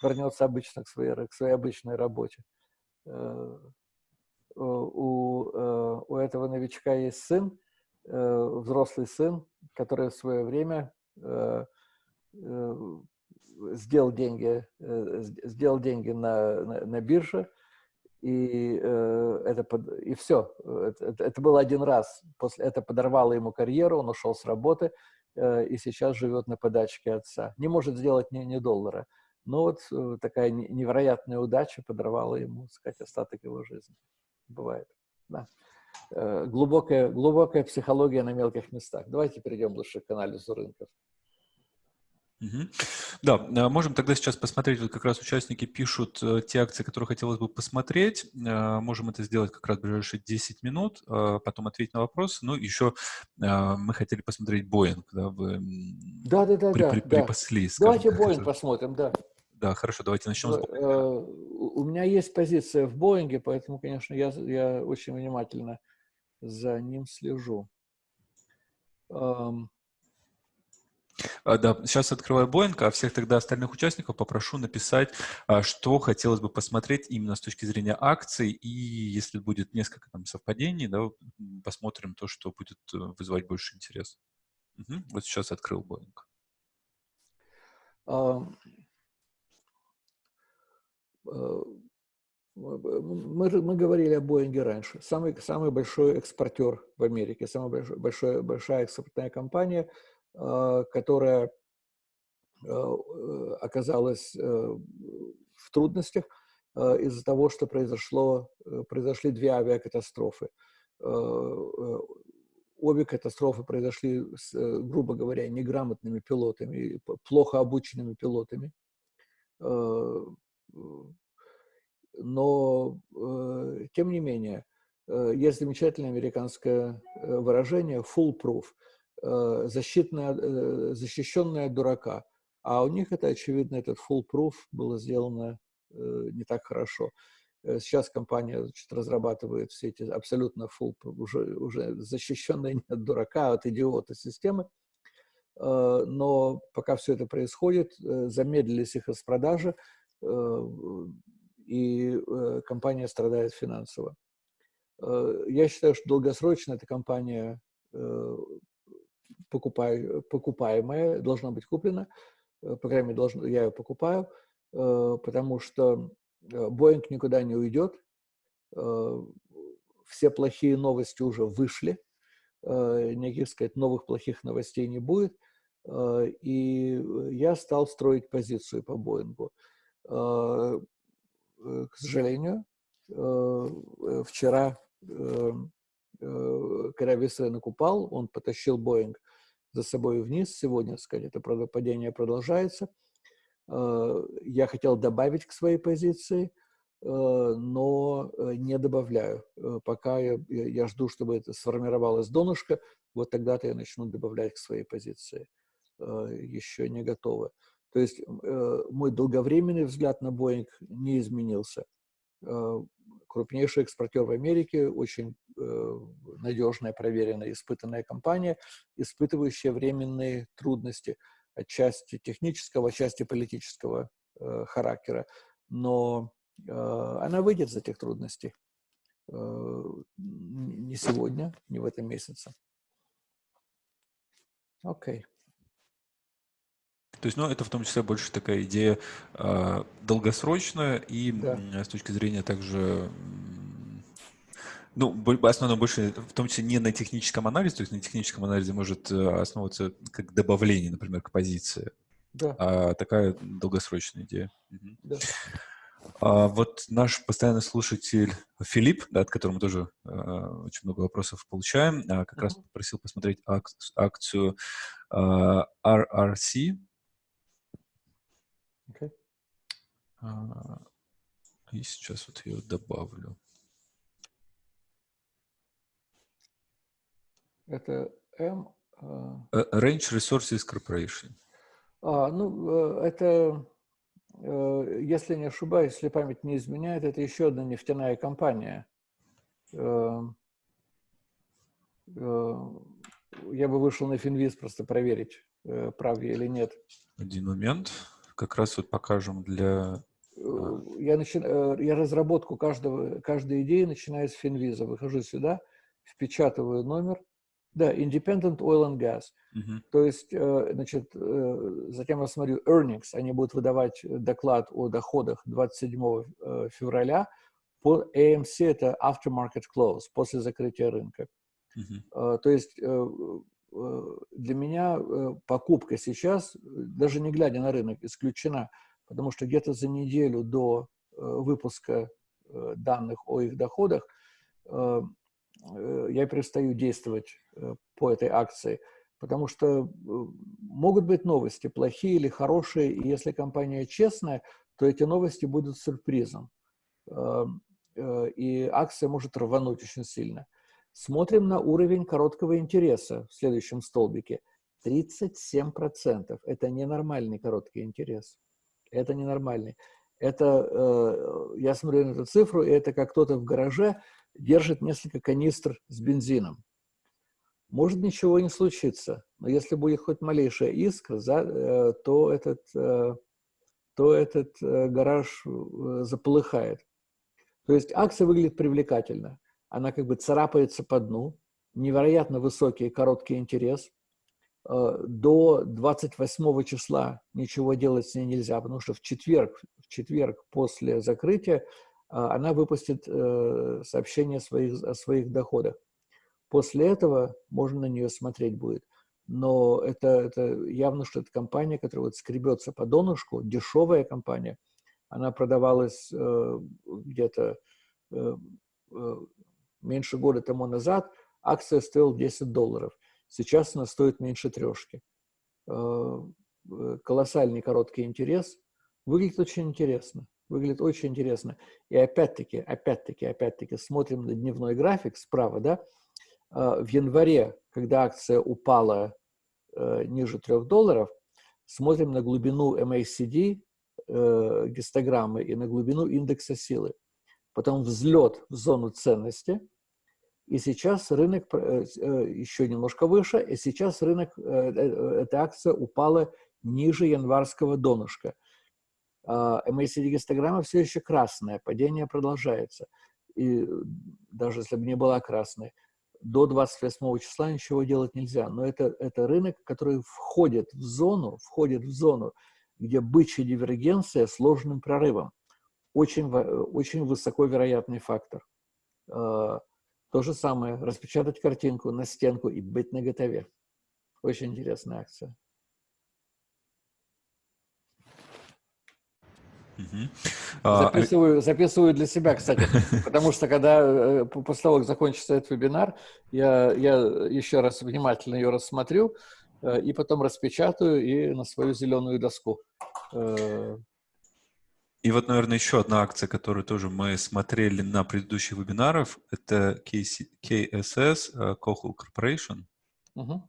вернется обычно к своей, к своей обычной работе. У, у этого новичка есть сын, взрослый сын, который в свое время Э, сделал деньги, э, сделал деньги на, на, на бирже, и, э, это под, и все. Это, это было один раз. После это подорвало ему карьеру, он ушел с работы и сейчас живет на подачке отца. Не может сделать ни, ни доллара. Но вот такая невероятная удача подорвала ему, сказать, остаток его жизни. Бывает. Да. Глубокая, глубокая психология на мелких местах. Давайте перейдем лучше к анализу рынков. Да, а, можем тогда сейчас посмотреть, вот как раз участники пишут э, те акции, которые хотелось бы посмотреть. Можем это сделать как раз в ближайшие 10 минут, потом ответить на вопросы. Ну, еще мы хотели посмотреть Боинг, да, вы да, да, да, при, да, при, да. припасли. Давайте Боинг посмотрим, да. Да, хорошо, давайте начнем с Боинга. Э, у меня есть позиция в Боинге, поэтому, конечно, я, я очень внимательно за ним слежу. А, да, сейчас открываю Боинг, а всех тогда остальных участников попрошу написать, а, что хотелось бы посмотреть именно с точки зрения акций, и если будет несколько там совпадений, да, посмотрим то, что будет э, вызывать больше интерес. Угу. Вот сейчас открыл Боинг. Мы, мы говорили о Боинге раньше. Самый, самый большой экспортер в Америке, самая большой, большая, большая экспортная компания – Э, которая э, э, оказалась в трудностях из-за того, что произошло, произошли две авиакатастрофы. Обе катастрофы произошли, с, грубо говоря, неграмотными пилотами, плохо обученными пилотами. Но, тем не менее, есть замечательное американское выражение «foolproof», Э, защитная, э, защищенная дурака. А у них это, очевидно, этот full-proof было сделано э, не так хорошо. Сейчас компания значит, разрабатывает все эти абсолютно full, уже, уже защищенные не от дурака, а от идиота системы. Но пока все это происходит, замедлились их распродажи, и компания страдает финансово. Я считаю, что долгосрочно эта компания покупаемая, должна быть куплена, э, по крайней мере, должен, я ее покупаю, э, потому что Боинг э, никуда не уйдет, все плохие новости уже вышли, никаких, сказать, новых плохих новостей не будет, и я стал строить позицию по Боингу. К сожалению, вчера, когда весь рынок упал, он потащил Боинг за собой вниз. Сегодня, сказать, это падение продолжается. Э, я хотел добавить к своей позиции, э, но э, не добавляю. Пока я, я жду, чтобы это сформировалось донышко, вот тогда-то я начну добавлять к своей позиции. Еще не готово. То есть мой долговременный взгляд на Boeing не изменился. Крупнейший экспортер в Америке, очень надежная, проверенная, испытанная компания, испытывающая временные трудности, отчасти технического, отчасти политического характера. Но она выйдет из этих трудностей. Не сегодня, не в этом месяце. Окей. Okay. То есть, ну, это в том числе больше такая идея э, долгосрочная и да. с точки зрения также, ну, основано больше, в том числе не на техническом анализе, то есть на техническом анализе может э, основываться как добавление, например, к позиции, да. а такая долгосрочная идея. Да. А вот наш постоянный слушатель Филипп, да, от которого мы тоже э, очень много вопросов получаем, э, как uh-huh. раз попросил посмотреть ак- акцию э, RRC, Okay. А, и сейчас вот ее добавлю. Это M. Uh... Range Resources Corporation. А, ну, э, это, э, если не ошибаюсь, если память не изменяет, это еще одна нефтяная компания. Я бы вышел на Финвиз просто проверить, прав я или нет. Один момент как раз вот покажем для... Э, я, начи... Э, я разработку каждого, каждой идеи начинаю с Финвиза. Выхожу сюда, впечатываю номер. Да, Independent Oil and Gas. Uh-huh. То есть, э, значит, затем я смотрю earnings. Они будут выдавать доклад о доходах 27 февраля. По AMC это aftermarket close, после закрытия рынка. Uh-huh. То есть для меня покупка сейчас, даже не глядя на рынок, исключена, потому что где-то за неделю до э, выпуска данных о их доходах я перестаю действовать по этой акции, потому что могут быть новости, плохие или хорошие, и если компания честная, то эти новости будут сюрпризом, и акция может рвануть очень сильно. Смотрим на уровень короткого интереса в следующем столбике. 37%. Это ненормальный короткий интерес. Это ненормальный. Это, э, я смотрю на эту цифру, и это как кто-то в гараже держит несколько канистр с бензином. Может ничего не случиться, но если будет хоть малейшая искра, э, то этот, э, то этот гараж заполыхает. То есть акция выглядит привлекательно она как бы царапается по дну, невероятно высокий короткий интерес. Э, до 28 числа ничего делать с ней нельзя, потому что в четверг, в четверг после закрытия э, она выпустит э, сообщение своих, о своих доходах. После этого можно на нее смотреть будет. Но это, это явно, что это компания, которая вот скребется по донышку, дешевая компания. Она продавалась э, где-то э, меньше года тому назад акция стоила 10 долларов. Сейчас она стоит меньше трешки. Э, э, колоссальный короткий интерес. Выглядит очень интересно. Выглядит очень интересно. И опять-таки, опять-таки, опять-таки смотрим на дневной график справа, да? Э, в январе, когда акция упала ниже 3 долларов, смотрим на глубину MACD, гистограммы и на глубину индекса силы. Потом взлет в зону ценности – и сейчас рынок э, э, еще немножко выше, и сейчас рынок, э, эта акция упала ниже январского донышка. MACD-гистограмма все еще красная, падение продолжается. И даже если бы не была красной, до 28 числа ничего делать нельзя. Но это, это рынок, который входит в зону, входит в зону, где бычья дивергенция сложным прорывом. Очень, очень высоко вероятный фактор. То же самое, распечатать картинку на стенку и быть на готове. Очень интересная акция. А, записываю, записываю для себя, кстати, потому что когда э, после того, как закончится этот вебинар, я, я еще раз внимательно ее рассмотрю э, и потом распечатаю и на свою зеленую доску э, и вот, наверное, еще одна акция, которую тоже мы смотрели на предыдущих вебинарах, это KSS, uh, Cochlear Corporation. Uh-huh.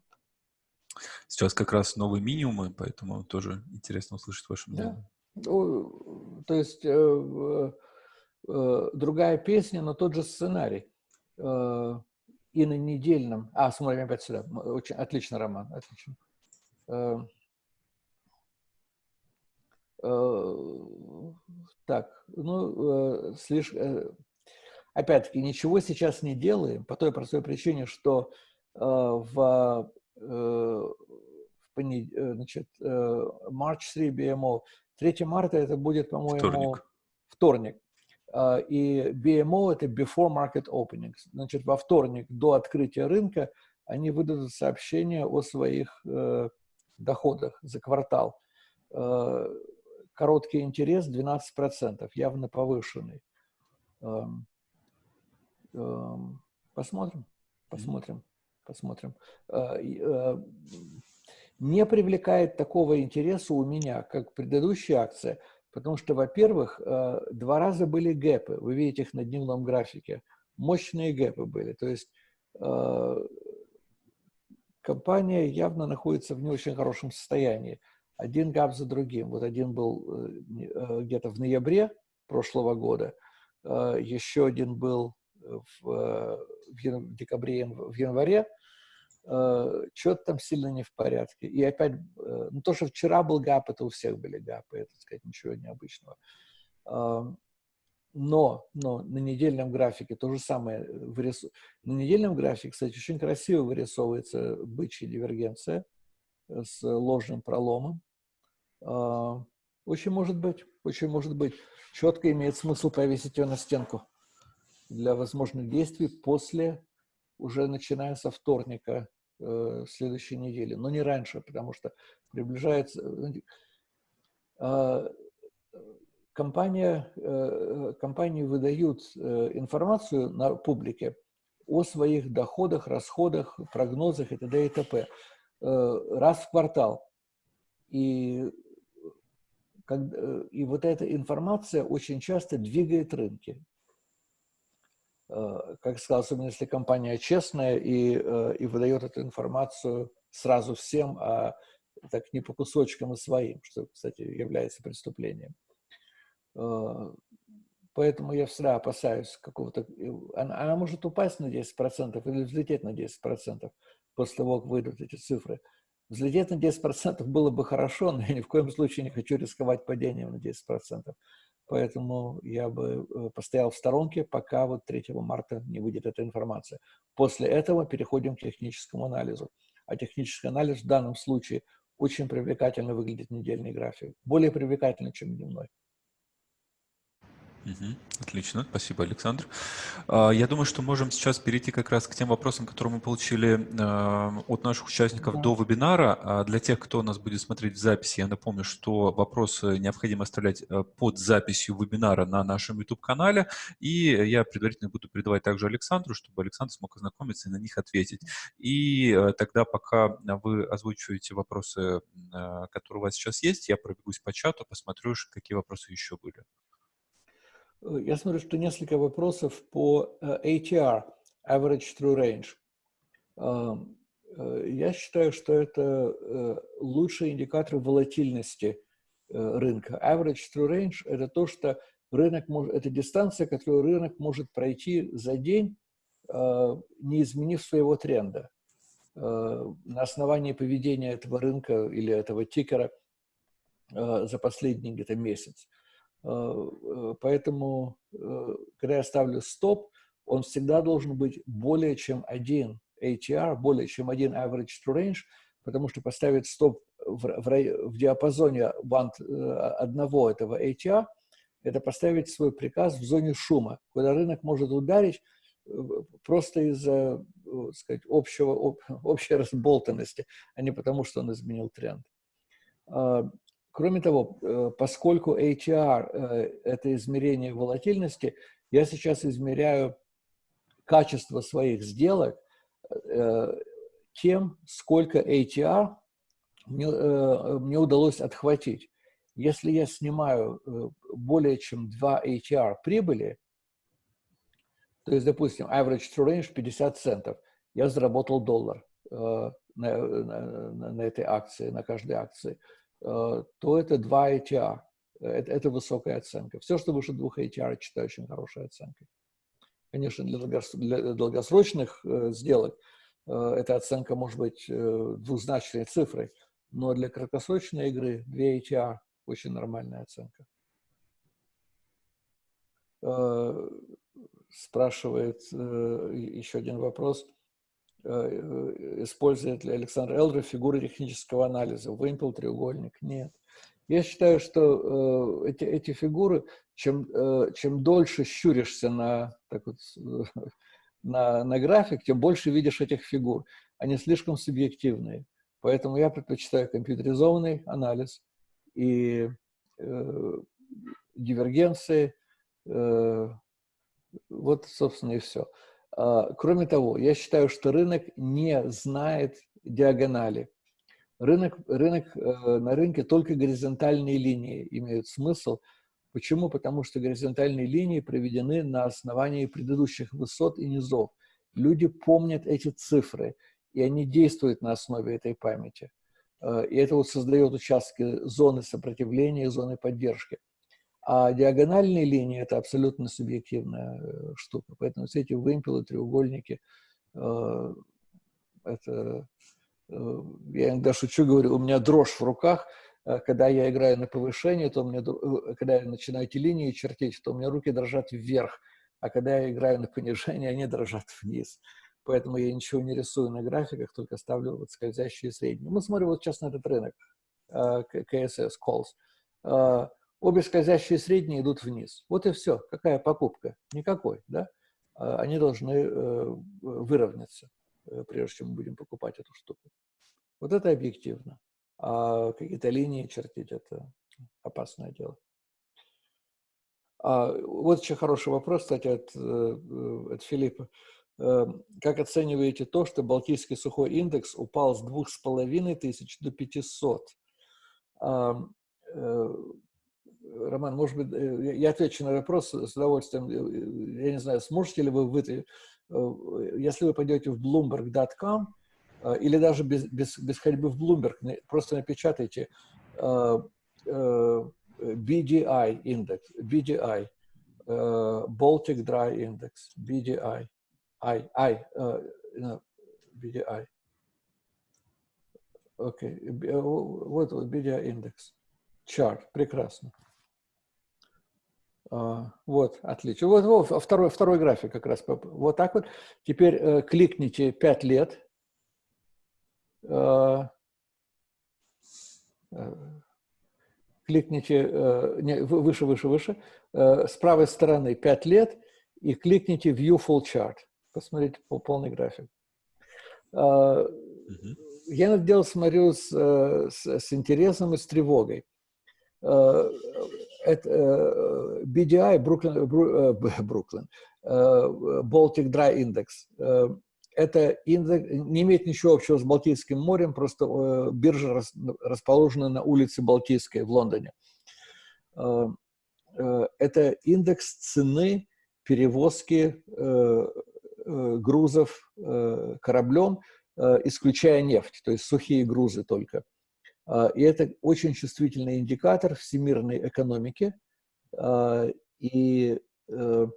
Сейчас как раз новые минимумы, поэтому тоже интересно услышать ваше мнение. Да. То есть э, э, другая песня, но тот же сценарий. Э, и на недельном... А, смотрим опять сюда. Очень, отлично, Роман, отлично. Э, так, ну, э, слишком... Э, опять-таки, ничего сейчас не делаем по той простой причине, что в, в понед... Значит, March 3 BMO, 3 марта это будет, по-моему, вторник. вторник. И BMO – это Before Market Opening. Значит, во вторник до открытия рынка они выдадут сообщение о своих доходах за квартал. Короткий интерес 12%, явно повышенный. Э, э, посмотрим, посмотрим, посмотрим. Э, э, не привлекает такого интереса у меня, как предыдущая акция – Потому что, во-первых, э, два раза были гэпы. Вы видите их на дневном графике. Мощные гэпы были. То есть компания явно находится в не очень хорошем состоянии. Один гап за другим. Вот один был э, где-то в ноябре прошлого года, еще один был в, в декабре, в январе, э, что-то там сильно не в порядке. И опять, э, ну то, что вчера был гап, это у всех были гапы, это, так сказать, ничего необычного. Э, но, но на недельном графике то же самое вырису... На недельном графике, кстати, очень красиво вырисовывается бычья дивергенция с ложным проломом. Э, очень может быть, очень может быть. Четко имеет смысл повесить ее на стенку для возможных действий после, уже начиная со вторника э, следующей недели, но не раньше, потому что приближается... Э, компания, э, компании выдают э, информацию на публике о своих доходах, расходах, прогнозах и т.д. и т.п. Э, раз в квартал. И, и вот эта информация очень часто двигает рынки. Э, как сказал, особенно если компания честная и, э, и выдает эту информацию сразу всем, а так не по кусочкам и своим, что, кстати, является преступлением. Э, поэтому я всегда опасаюсь какого-то... Она, она может упасть на 10% или взлететь на 10% после того, как выйдут эти цифры. Взлететь на 10% было бы хорошо, но я ни в коем случае не хочу рисковать падением на 10%. Поэтому я бы э, постоял в сторонке, пока вот 3 марта не выйдет эта информация. После этого переходим к техническому анализу. А технический анализ в данном случае очень привлекательно выглядит недельный график. Более привлекательно, чем дневной. Угу. Отлично, спасибо, Александр. А, я думаю, что можем сейчас перейти как раз к тем вопросам, которые мы получили а, от наших участников да. до вебинара. А для тех, кто нас будет смотреть в записи, я напомню, что вопросы необходимо оставлять под записью вебинара на нашем YouTube-канале. И я предварительно буду передавать также Александру, чтобы Александр смог ознакомиться и на них ответить. И тогда, пока вы озвучиваете вопросы, которые у вас сейчас есть, я пробегусь по чату, посмотрю, какие вопросы еще были. Э, я смотрю, что несколько вопросов по э, ATR, Average True Range. Эм, э, я считаю, что это лучший индикатор волатильности рынка. Average True Range – это то, что рынок может, это дистанция, которую рынок может пройти за день, не изменив своего тренда. На основании поведения этого рынка или этого тикера за последний где-то месяц. Э, э, поэтому, э, когда я ставлю стоп, он всегда должен быть более чем один ATR, более чем один average to range, потому что поставить стоп в, в, в диапазоне банд одного этого ATR, это поставить свой приказ в зоне шума, куда рынок может ударить просто из-за общего, общей разболтанности, а не потому, что он изменил тренд. Кроме того, э, поскольку ATR э, – это измерение волатильности, я сейчас измеряю качество своих сделок э, тем, сколько ATR мне, мне удалось отхватить. Если я снимаю более чем 2 ATR прибыли, то есть, допустим, average true range 50 центов, я заработал доллар. на, на, на этой акции, на каждой акции, то это 2 ATR. Это, это высокая оценка. Все, что выше двух ATR, считаю очень хорошей оценкой. Конечно, для, для долгосрочных э, сделок э, эта оценка может быть э, двузначной цифрой, но для краткосрочной игры 2 ATR очень нормальная оценка. Э, спрашивает э, еще один вопрос. Э, использует ли Александр Элдер фигуры технического анализа? Вымпел, треугольник? Нет. Я считаю, что э, эти, эти фигуры, чем, э, чем дольше щуришься на, так вот, на, на график, тем больше видишь этих фигур. Они слишком субъективные. Поэтому я предпочитаю компьютеризованный анализ и э, дивергенции. Э, вот, собственно, и все. А, кроме того, я считаю, что рынок не знает диагонали. Рынок, рынок, э, на рынке только горизонтальные линии имеют смысл. Почему? Потому что горизонтальные линии проведены на основании предыдущих высот и низов. Люди помнят эти цифры, и они действуют на основе этой памяти. Э, и это вот создает участки зоны сопротивления, зоны поддержки. А диагональные линии – это абсолютно субъективная э, штука. Поэтому все эти вымпелы, треугольники – это Э, я иногда шучу, говорю, у меня дрожь в руках, э, когда я играю на повышение, то меня, э, когда я начинаю эти линии чертить, то у меня руки дрожат вверх, а когда я играю на понижение, они дрожат вниз. Поэтому я ничего не рисую на графиках, только ставлю вот скользящие средние. Мы смотрим вот сейчас на этот рынок, KSS, Calls. Обе скользящие средние идут вниз. Вот и все. Какая покупка? Никакой, да? Они должны выровняться. Э, прежде чем мы будем покупать эту штуку. Вот это объективно. А какие-то линии чертить – это опасное дело. А, вот еще хороший вопрос, кстати, от, э, от Филиппа. Э, как оцениваете то, что Балтийский сухой индекс упал с двух с половиной тысяч до 500? Роман, может быть, я отвечу на вопрос с удовольствием. Я не знаю, сможете ли вы, вы Э, если вы пойдете в bloomberg.com, э, или даже без, без, без ходьбы в Bloomberg, просто напечатайте э, BDI индекс, BDI, Baltic Dry Index, BDI, I, I, BDI. Окей, okay. вот BDI индекс, чарт, прекрасно. А, вот, отлично. Вот, вот второй, второй график как раз. Вот так вот. Теперь э, кликните 5 лет. Э, э, кликните э, не, выше, выше, выше. Э, с правой стороны 5 лет и кликните View Full Chart. Посмотрите полный график. Э, я на это дело смотрю с, э, с, с интересом и с тревогой. Э, это э, BDI, Бруклин, Бруклин, Baltic Dry Index. Это индекс не имеет ничего общего с Балтийским морем, просто биржа расположена на улице Балтийской в Лондоне. Это индекс цены перевозки грузов кораблем, исключая нефть, то есть сухие грузы только. А, и это очень чувствительный индикатор всемирной экономики. А, и, э,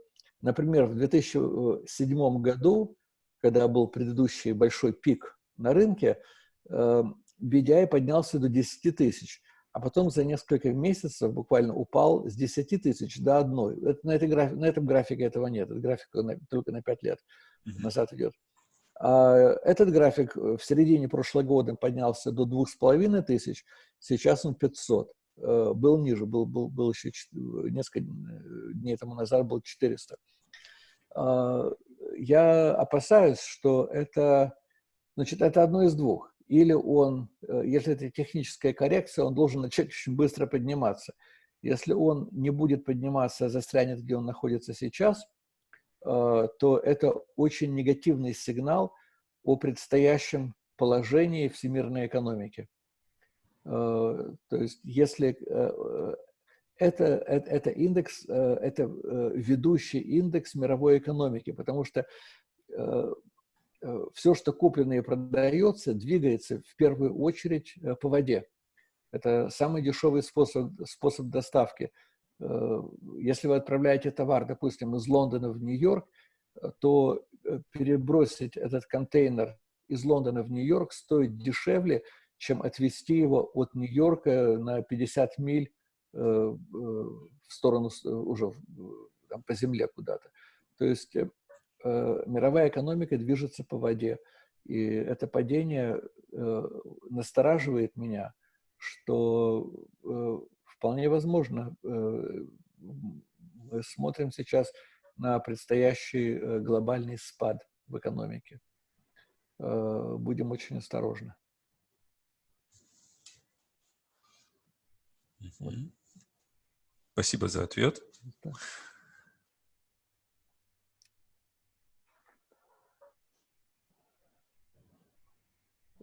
например, в 2007 году, когда был предыдущий большой пик на рынке, BDI э, поднялся до 10 тысяч, а потом за несколько месяцев буквально упал с 10 тысяч до одной. Это, на, этой на этом графике этого нет, этот график только на 5 лет назад идет. А, этот график э, в середине прошлого года поднялся до двух с половиной тысяч, сейчас он 500. Э, был ниже, был, был, был еще несколько дней тому назад был 400. А, я опасаюсь, что это, значит, это одно из двух. Или он, э, если это техническая коррекция, он должен начать очень быстро подниматься. Если он не будет подниматься, а застрянет, где он находится сейчас – Э, то это очень негативный сигнал о предстоящем положении всемирной экономики. Э, то есть если э, это, это, это индекс, это ведущий индекс мировой экономики, потому что все, что куплено и продается, двигается в первую очередь по воде. Это самый дешевый способ, способ доставки. Если вы отправляете товар, допустим, из Лондона в Нью-Йорк, то перебросить этот контейнер из Лондона в Нью-Йорк стоит дешевле, чем отвезти его от Нью-Йорка на 50 миль э, э, в сторону э, уже там, по земле куда-то. То есть э, мировая экономика движется по воде. И это падение э, настораживает меня, что э, вполне возможно, э, мы смотрим сейчас на предстоящий э, глобальный спад в экономике. Э, будем очень осторожны. Спасибо за ответ.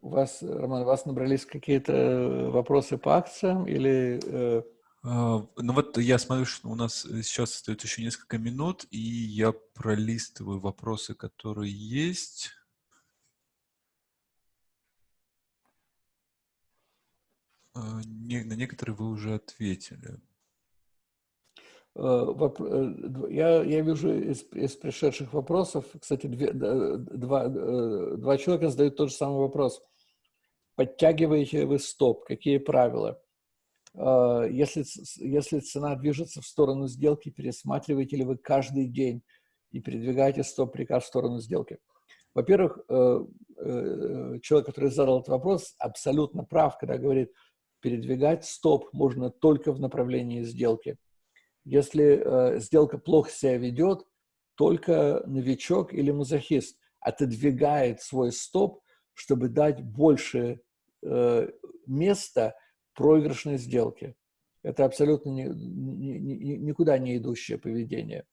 У вас, Роман, у вас набрались какие-то вопросы по акциям или... Э... А, ну вот я смотрю, что у нас сейчас остается еще несколько минут, и я пролистываю вопросы, которые есть. А, не, на некоторые вы уже ответили. Э, э, я, я вижу из, из пришедших вопросов, кстати, две, два, э, два человека задают тот же самый вопрос. Подтягиваете вы стоп? Какие правила? Если, если цена движется в сторону сделки, пересматриваете ли вы каждый день и передвигаете стоп-приказ в сторону сделки? Во-первых, человек, который задал этот вопрос, абсолютно прав, когда говорит – передвигать стоп можно только в направлении сделки. Если э, сделка плохо себя ведет, только новичок или мазохист отодвигает свой стоп, чтобы дать больше э, места проигрышной сделке. Это абсолютно ни, ни, ни, никуда не идущее поведение.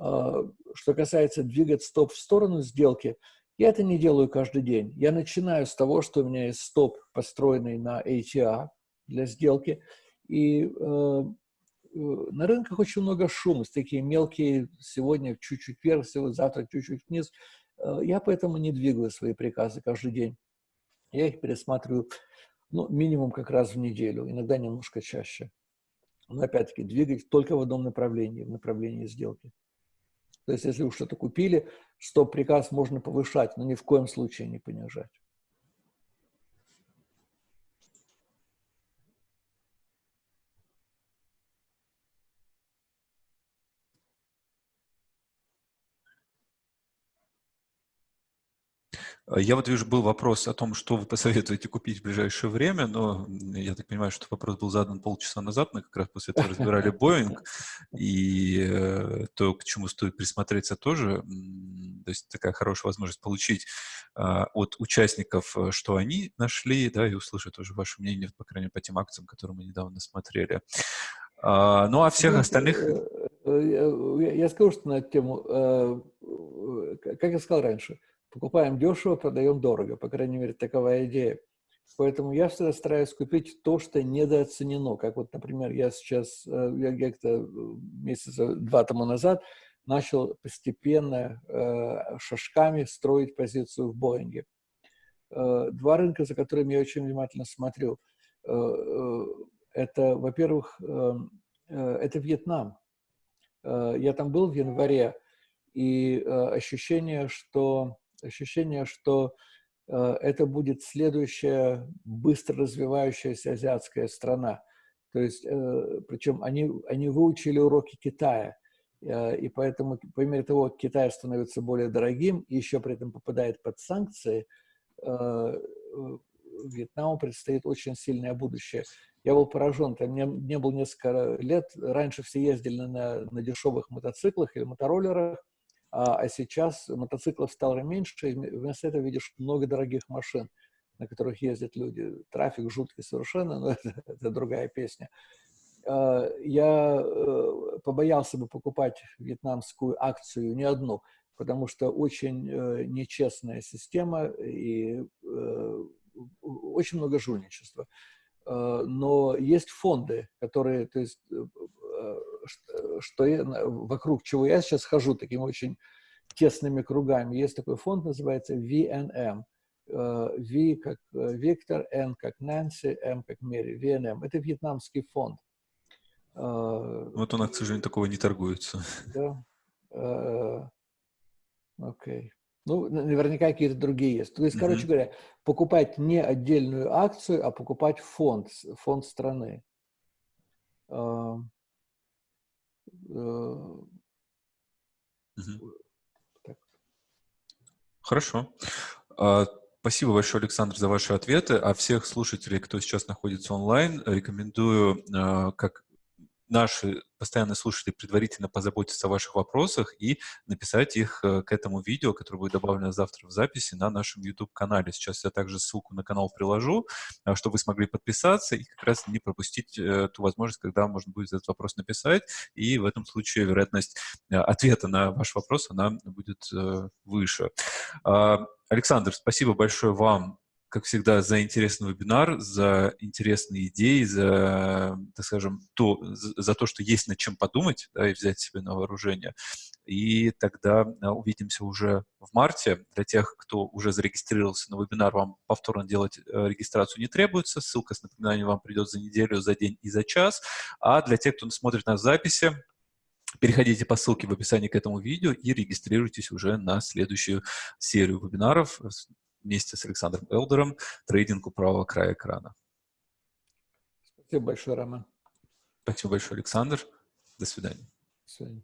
Э, что касается двигать стоп в сторону сделки – я это не делаю каждый день. Я начинаю с того, что у меня есть стоп, построенный на ATA для сделки. И э, э, на рынках очень много шума, такие мелкие, сегодня чуть-чуть вверх, завтра чуть-чуть вниз. Э, я поэтому не двигаю свои приказы каждый день. Я их пересматриваю ну, минимум как раз в неделю, иногда немножко чаще. Но опять-таки двигать только в одном направлении, в направлении сделки. То есть, если вы что-то купили, стоп-приказ можно повышать, но ни в коем случае не понижать. А я вот вижу, был вопрос о том, что вы посоветуете купить в ближайшее время, но я так понимаю, что вопрос был задан полчаса назад, мы как раз после этого разбирали Боинг, и э, то, к чему стоит присмотреться тоже, то есть такая хорошая возможность получить а, от участников, э, что они нашли, да, и услышать тоже ваше мнение, по крайней мере, по тем акциям, которые мы недавно смотрели. А, ну, а всех остальных... Э, я скажу, что на эту тему, как я сказал раньше, Покупаем дешево, продаем дорого. По крайней мере, такова идея. Поэтому я всегда стараюсь купить то, что недооценено. Как вот, например, я сейчас, э, я где-то э, месяца два тому назад начал постепенно э, шажками строить позицию в Боинге. Э, два рынка, за которыми я очень внимательно смотрю. Это, во-первых, это Вьетнам. Я там был в январе, и ощущение, что ощущение, что э, это будет следующая быстро развивающаяся азиатская страна. То есть, э, причем они, они выучили уроки Китая, э, и поэтому, по мере того, Китай становится более дорогим и еще при этом попадает под санкции, Вьетнаму предстоит очень сильное будущее. Я был поражен, там мне, мне было несколько лет, раньше все ездили на, на дешевых мотоциклах или мотороллерах, а, а сейчас мотоциклов стало меньше, и вместо этого видишь много дорогих машин, на которых ездят люди. Трафик жуткий совершенно, но это, это другая песня. А, я э, побоялся бы покупать вьетнамскую акцию, не одну, потому что очень э, нечестная система и э, очень много жульничества. Но есть фонды, которые, то есть что я, вокруг чего я сейчас хожу таким очень тесными кругами. Есть такой фонд, называется VNM. V как Виктор, N как Нэнси, M как Мэри. VNM. Это вьетнамский фонд. Вот нас, к сожалению, такого не торгуется. Да. Окей. Okay. Ну, наверняка какие-то другие есть. То есть, mm-hmm. короче говоря, покупать не отдельную акцию, а покупать фонд, фонд страны. Uh. Хорошо. А, спасибо большое, Александр, за ваши ответы. А всех слушателей, кто сейчас находится онлайн, рекомендую, а, как наши постоянные слушатели предварительно позаботиться о ваших вопросах и написать их э, к этому видео, которое будет добавлено завтра в записи на нашем YouTube-канале. Сейчас я также ссылку на канал приложу, э, чтобы вы смогли подписаться и как раз не пропустить э, ту возможность, когда можно будет этот вопрос написать, и в этом случае вероятность ответа на ваш вопрос, она будет выше. А, Александр, спасибо большое вам как всегда, за интересный вебинар, за интересные идеи, за, так скажем, то, за то, что есть над чем подумать да, и взять себе на вооружение. И тогда а, увидимся уже в марте. Для тех, кто уже зарегистрировался на вебинар, вам повторно делать э, регистрацию не требуется. Ссылка с напоминанием вам придет за неделю, за день и за час. А для тех, кто смотрит нас в записи, Переходите по ссылке в описании к этому видео и регистрируйтесь уже на следующую серию вебинаров вместе с Александром Элдером трейдинг у правого края экрана. Спасибо большое, Роман. Спасибо большое, Александр. До свидания. До свидания.